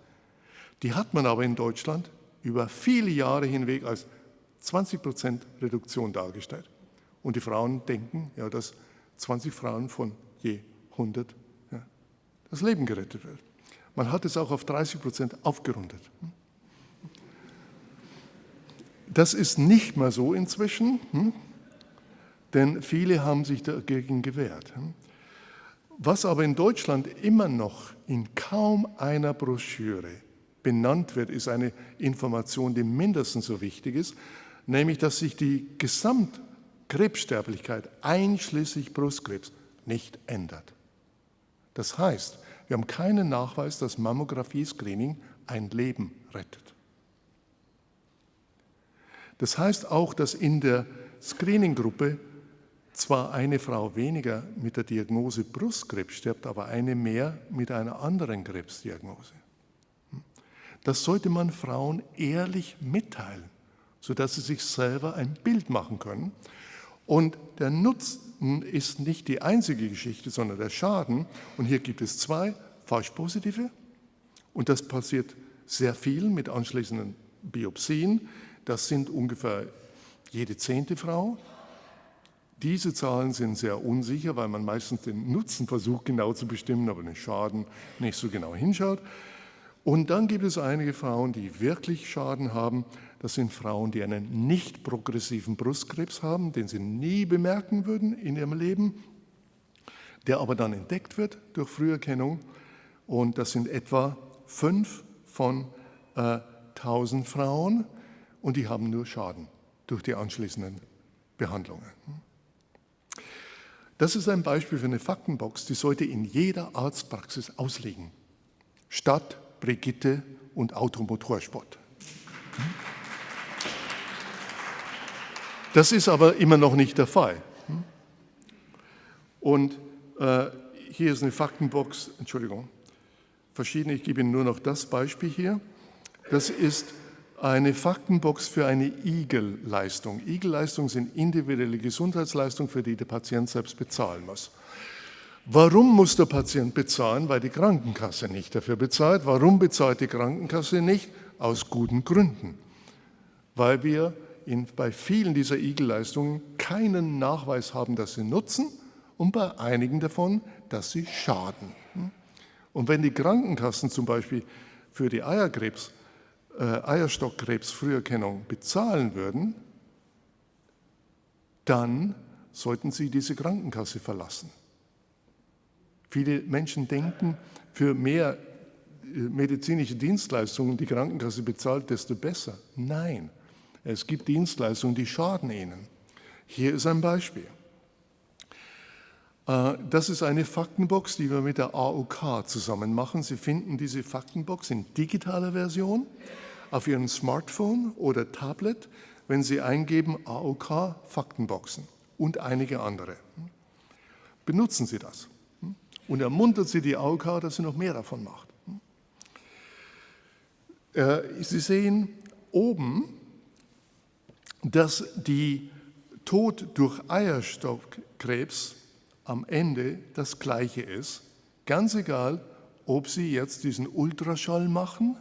Die hat man aber in Deutschland über viele Jahre hinweg als 20 Prozent Reduktion dargestellt. Und die Frauen denken, ja, dass 20 Frauen von je 100 ja, das Leben gerettet wird. Man hat es auch auf 30 Prozent aufgerundet. Das ist nicht mehr so inzwischen, hm? denn viele haben sich dagegen gewehrt. Hm? Was aber in Deutschland immer noch in kaum einer Broschüre benannt wird, ist eine Information, die mindestens so wichtig ist, nämlich dass sich die Gesamtkrebssterblichkeit einschließlich Brustkrebs nicht ändert. Das heißt, wir haben keinen Nachweis, dass Mammographie-Screening ein Leben rettet. Das heißt auch, dass in der Screening-Gruppe zwar eine Frau weniger mit der Diagnose Brustkrebs stirbt, aber eine mehr mit einer anderen Krebsdiagnose. Das sollte man Frauen ehrlich mitteilen, sodass sie sich selber ein Bild machen können. Und der Nutzen ist nicht die einzige Geschichte, sondern der Schaden. Und hier gibt es zwei falsch-positive. Und das passiert sehr viel mit anschließenden Biopsien. Das sind ungefähr jede zehnte Frau. Diese Zahlen sind sehr unsicher, weil man meistens den Nutzen versucht genau zu bestimmen, aber den Schaden nicht so genau hinschaut. Und dann gibt es einige Frauen, die wirklich Schaden haben. Das sind Frauen, die einen nicht progressiven Brustkrebs haben, den sie nie bemerken würden in ihrem Leben, der aber dann entdeckt wird durch Früherkennung. Und das sind etwa fünf von äh, 1000 Frauen und die haben nur Schaden durch die anschließenden Behandlungen. Das ist ein Beispiel für eine Faktenbox, die sollte in jeder Arztpraxis ausliegen. Stadt, Brigitte und Automotorsport. Das ist aber immer noch nicht der Fall. Und äh, hier ist eine Faktenbox, Entschuldigung, verschiedene, ich gebe Ihnen nur noch das Beispiel hier. Das ist eine Faktenbox für eine IGEL-Leistung. IGEL-Leistungen sind individuelle Gesundheitsleistungen, für die der Patient selbst bezahlen muss. Warum muss der Patient bezahlen? Weil die Krankenkasse nicht dafür bezahlt. Warum bezahlt die Krankenkasse nicht? Aus guten Gründen. Weil wir in, bei vielen dieser IGEL-Leistungen keinen Nachweis haben, dass sie nutzen und bei einigen davon, dass sie schaden. Und wenn die Krankenkassen zum Beispiel für die Eierkrebs äh, Eierstockkrebsfrüherkennung bezahlen würden, dann sollten sie diese Krankenkasse verlassen. Viele Menschen denken, für mehr äh, medizinische Dienstleistungen die Krankenkasse bezahlt, desto besser. Nein, es gibt Dienstleistungen, die schaden ihnen. Hier ist ein Beispiel. Äh, das ist eine Faktenbox, die wir mit der AOK zusammen machen. Sie finden diese Faktenbox in digitaler Version auf Ihrem Smartphone oder Tablet, wenn Sie eingeben AOK Faktenboxen und einige andere. Benutzen Sie das und ermuntert Sie die AOK, dass sie noch mehr davon macht. Äh, sie sehen oben, dass die Tod durch Eierstockkrebs am Ende das gleiche ist. Ganz egal, ob Sie jetzt diesen Ultraschall machen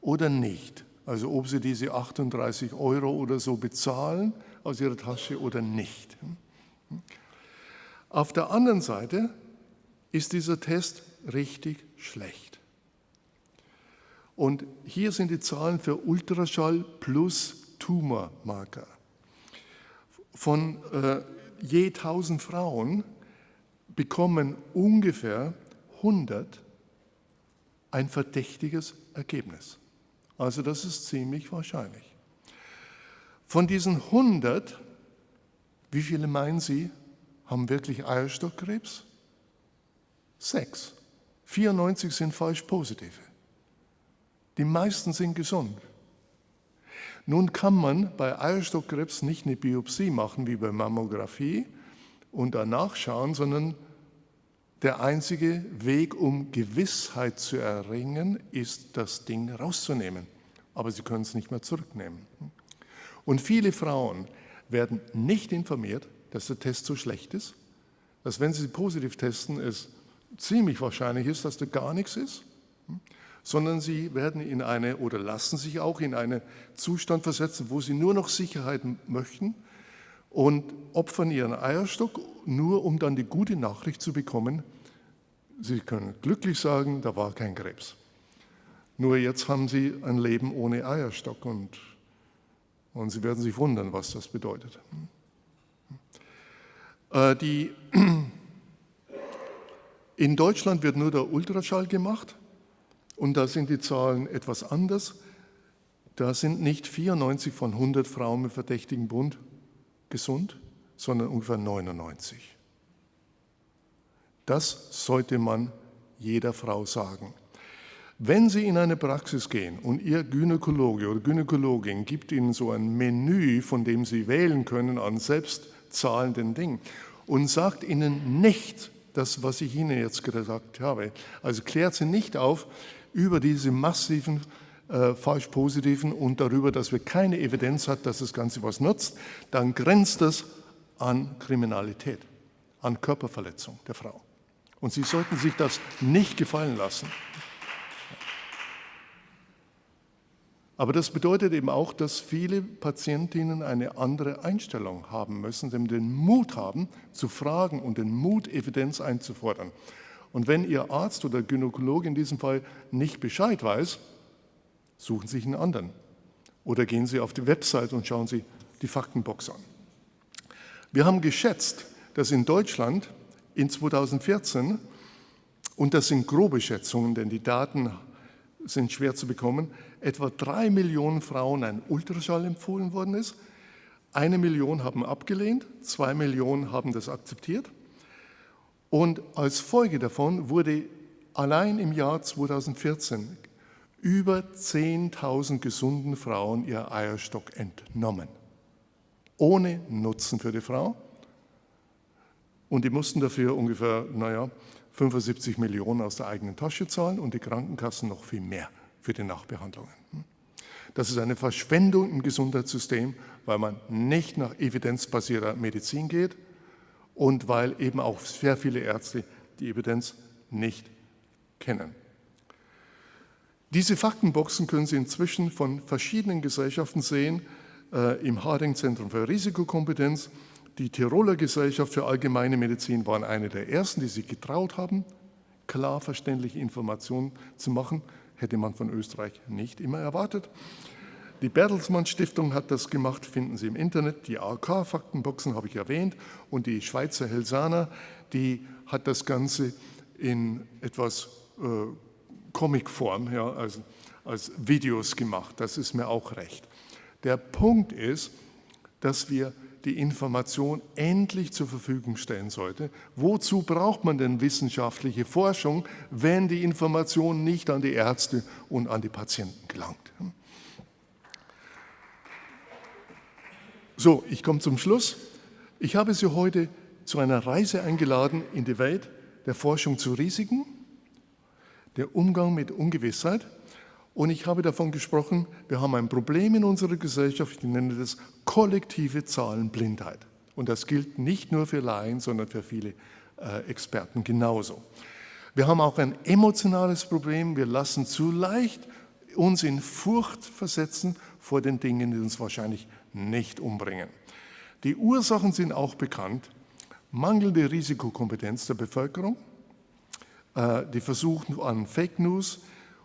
oder nicht. Also ob sie diese 38 Euro oder so bezahlen aus ihrer Tasche oder nicht. Auf der anderen Seite ist dieser Test richtig schlecht. Und hier sind die Zahlen für Ultraschall plus Tumormarker. Von äh, je 1000 Frauen bekommen ungefähr 100 ein verdächtiges Ergebnis. Also das ist ziemlich wahrscheinlich. Von diesen 100, wie viele meinen Sie, haben wirklich Eierstockkrebs? Sechs. 94 sind falsch positive. Die meisten sind gesund. Nun kann man bei Eierstockkrebs nicht eine Biopsie machen wie bei Mammographie und danach schauen, sondern der einzige Weg, um Gewissheit zu erringen, ist, das Ding rauszunehmen. Aber sie können es nicht mehr zurücknehmen. Und viele Frauen werden nicht informiert, dass der Test so schlecht ist, dass wenn sie positiv testen, es ziemlich wahrscheinlich ist, dass da gar nichts ist, sondern sie werden in eine oder lassen sich auch in einen Zustand versetzen, wo sie nur noch Sicherheit möchten und opfern ihren Eierstock, nur um dann die gute Nachricht zu bekommen, sie können glücklich sagen, da war kein Krebs. Nur jetzt haben sie ein Leben ohne Eierstock und, und sie werden sich wundern, was das bedeutet. Äh, die, in Deutschland wird nur der Ultraschall gemacht und da sind die Zahlen etwas anders. Da sind nicht 94 von 100 Frauen mit verdächtigen Bund gesund, sondern ungefähr 99. Das sollte man jeder Frau sagen. Wenn Sie in eine Praxis gehen und Ihr Gynäkologe oder Gynäkologin gibt Ihnen so ein Menü, von dem Sie wählen können an selbstzahlenden Dingen und sagt Ihnen nicht das, was ich Ihnen jetzt gesagt habe, also klärt Sie nicht auf über diese massiven äh, falsch positiven und darüber, dass wir keine Evidenz hat, dass das Ganze was nutzt, dann grenzt das an Kriminalität, an Körperverletzung der Frau. Und Sie sollten sich das nicht gefallen lassen. Aber das bedeutet eben auch, dass viele Patientinnen eine andere Einstellung haben müssen, den Mut haben, zu fragen und den Mut, Evidenz einzufordern. Und wenn Ihr Arzt oder Gynäkologe in diesem Fall nicht Bescheid weiß, suchen Sie sich einen anderen. Oder gehen Sie auf die Website und schauen Sie die Faktenbox an. Wir haben geschätzt, dass in Deutschland in 2014, und das sind grobe Schätzungen, denn die Daten sind schwer zu bekommen, etwa drei Millionen Frauen ein Ultraschall empfohlen worden ist. Eine Million haben abgelehnt, zwei Millionen haben das akzeptiert. Und als Folge davon wurde allein im Jahr 2014 über 10.000 gesunden Frauen ihr Eierstock entnommen. Ohne Nutzen für die Frau. Und die mussten dafür ungefähr, naja, 75 Millionen aus der eigenen Tasche zahlen und die Krankenkassen noch viel mehr für die Nachbehandlungen. Das ist eine Verschwendung im Gesundheitssystem, weil man nicht nach evidenzbasierter Medizin geht und weil eben auch sehr viele Ärzte die Evidenz nicht kennen. Diese Faktenboxen können Sie inzwischen von verschiedenen Gesellschaften sehen, äh, im Harding-Zentrum für Risikokompetenz. Die Tiroler Gesellschaft für Allgemeine Medizin waren eine der ersten, die sich getraut haben, klar verständliche Informationen zu machen. Hätte man von Österreich nicht immer erwartet. Die Bertelsmann Stiftung hat das gemacht, finden Sie im Internet. Die AK-Faktenboxen habe ich erwähnt. Und die Schweizer Helsana, die hat das Ganze in etwas äh, Comicform, ja, also als Videos gemacht. Das ist mir auch recht. Der Punkt ist, dass wir die Information endlich zur Verfügung stellen sollte. Wozu braucht man denn wissenschaftliche Forschung, wenn die Information nicht an die Ärzte und an die Patienten gelangt? So, ich komme zum Schluss. Ich habe Sie heute zu einer Reise eingeladen in die Welt der Forschung zu Risiken, der Umgang mit Ungewissheit und ich habe davon gesprochen, wir haben ein Problem in unserer Gesellschaft, ich nenne das kollektive Zahlenblindheit. Und das gilt nicht nur für Laien, sondern für viele äh, Experten genauso. Wir haben auch ein emotionales Problem. Wir lassen zu leicht uns in Furcht versetzen vor den Dingen, die uns wahrscheinlich nicht umbringen. Die Ursachen sind auch bekannt. Mangelnde Risikokompetenz der Bevölkerung, äh, die Versuche an Fake News,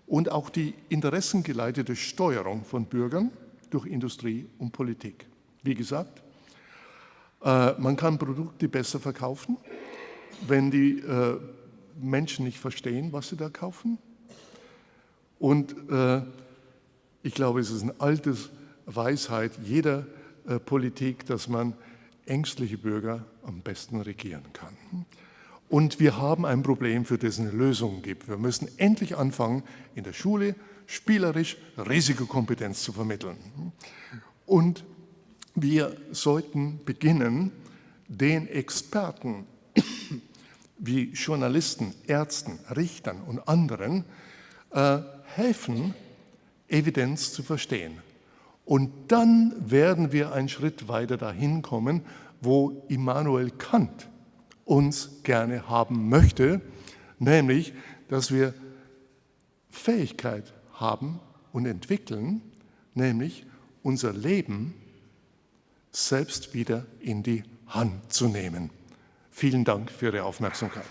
und auch die interessengeleitete Steuerung von Bürgern durch Industrie und Politik. Wie gesagt, äh, man kann Produkte besser verkaufen, wenn die äh, Menschen nicht verstehen, was sie da kaufen. Und ich glaube, es ist eine alte Weisheit jeder Politik, dass man ängstliche Bürger am besten regieren kann. Und wir haben ein Problem, für das es eine Lösung gibt. Wir müssen endlich anfangen, in der Schule spielerisch Risikokompetenz zu vermitteln. Und wir sollten beginnen, den Experten wie Journalisten, Ärzten, Richtern und anderen äh, helfen, Evidenz zu verstehen. Und dann werden wir einen Schritt weiter dahin kommen, wo Immanuel Kant uns gerne haben möchte, nämlich, dass wir Fähigkeit haben und entwickeln, nämlich unser Leben selbst wieder in die Hand zu nehmen. Vielen Dank für Ihre Aufmerksamkeit.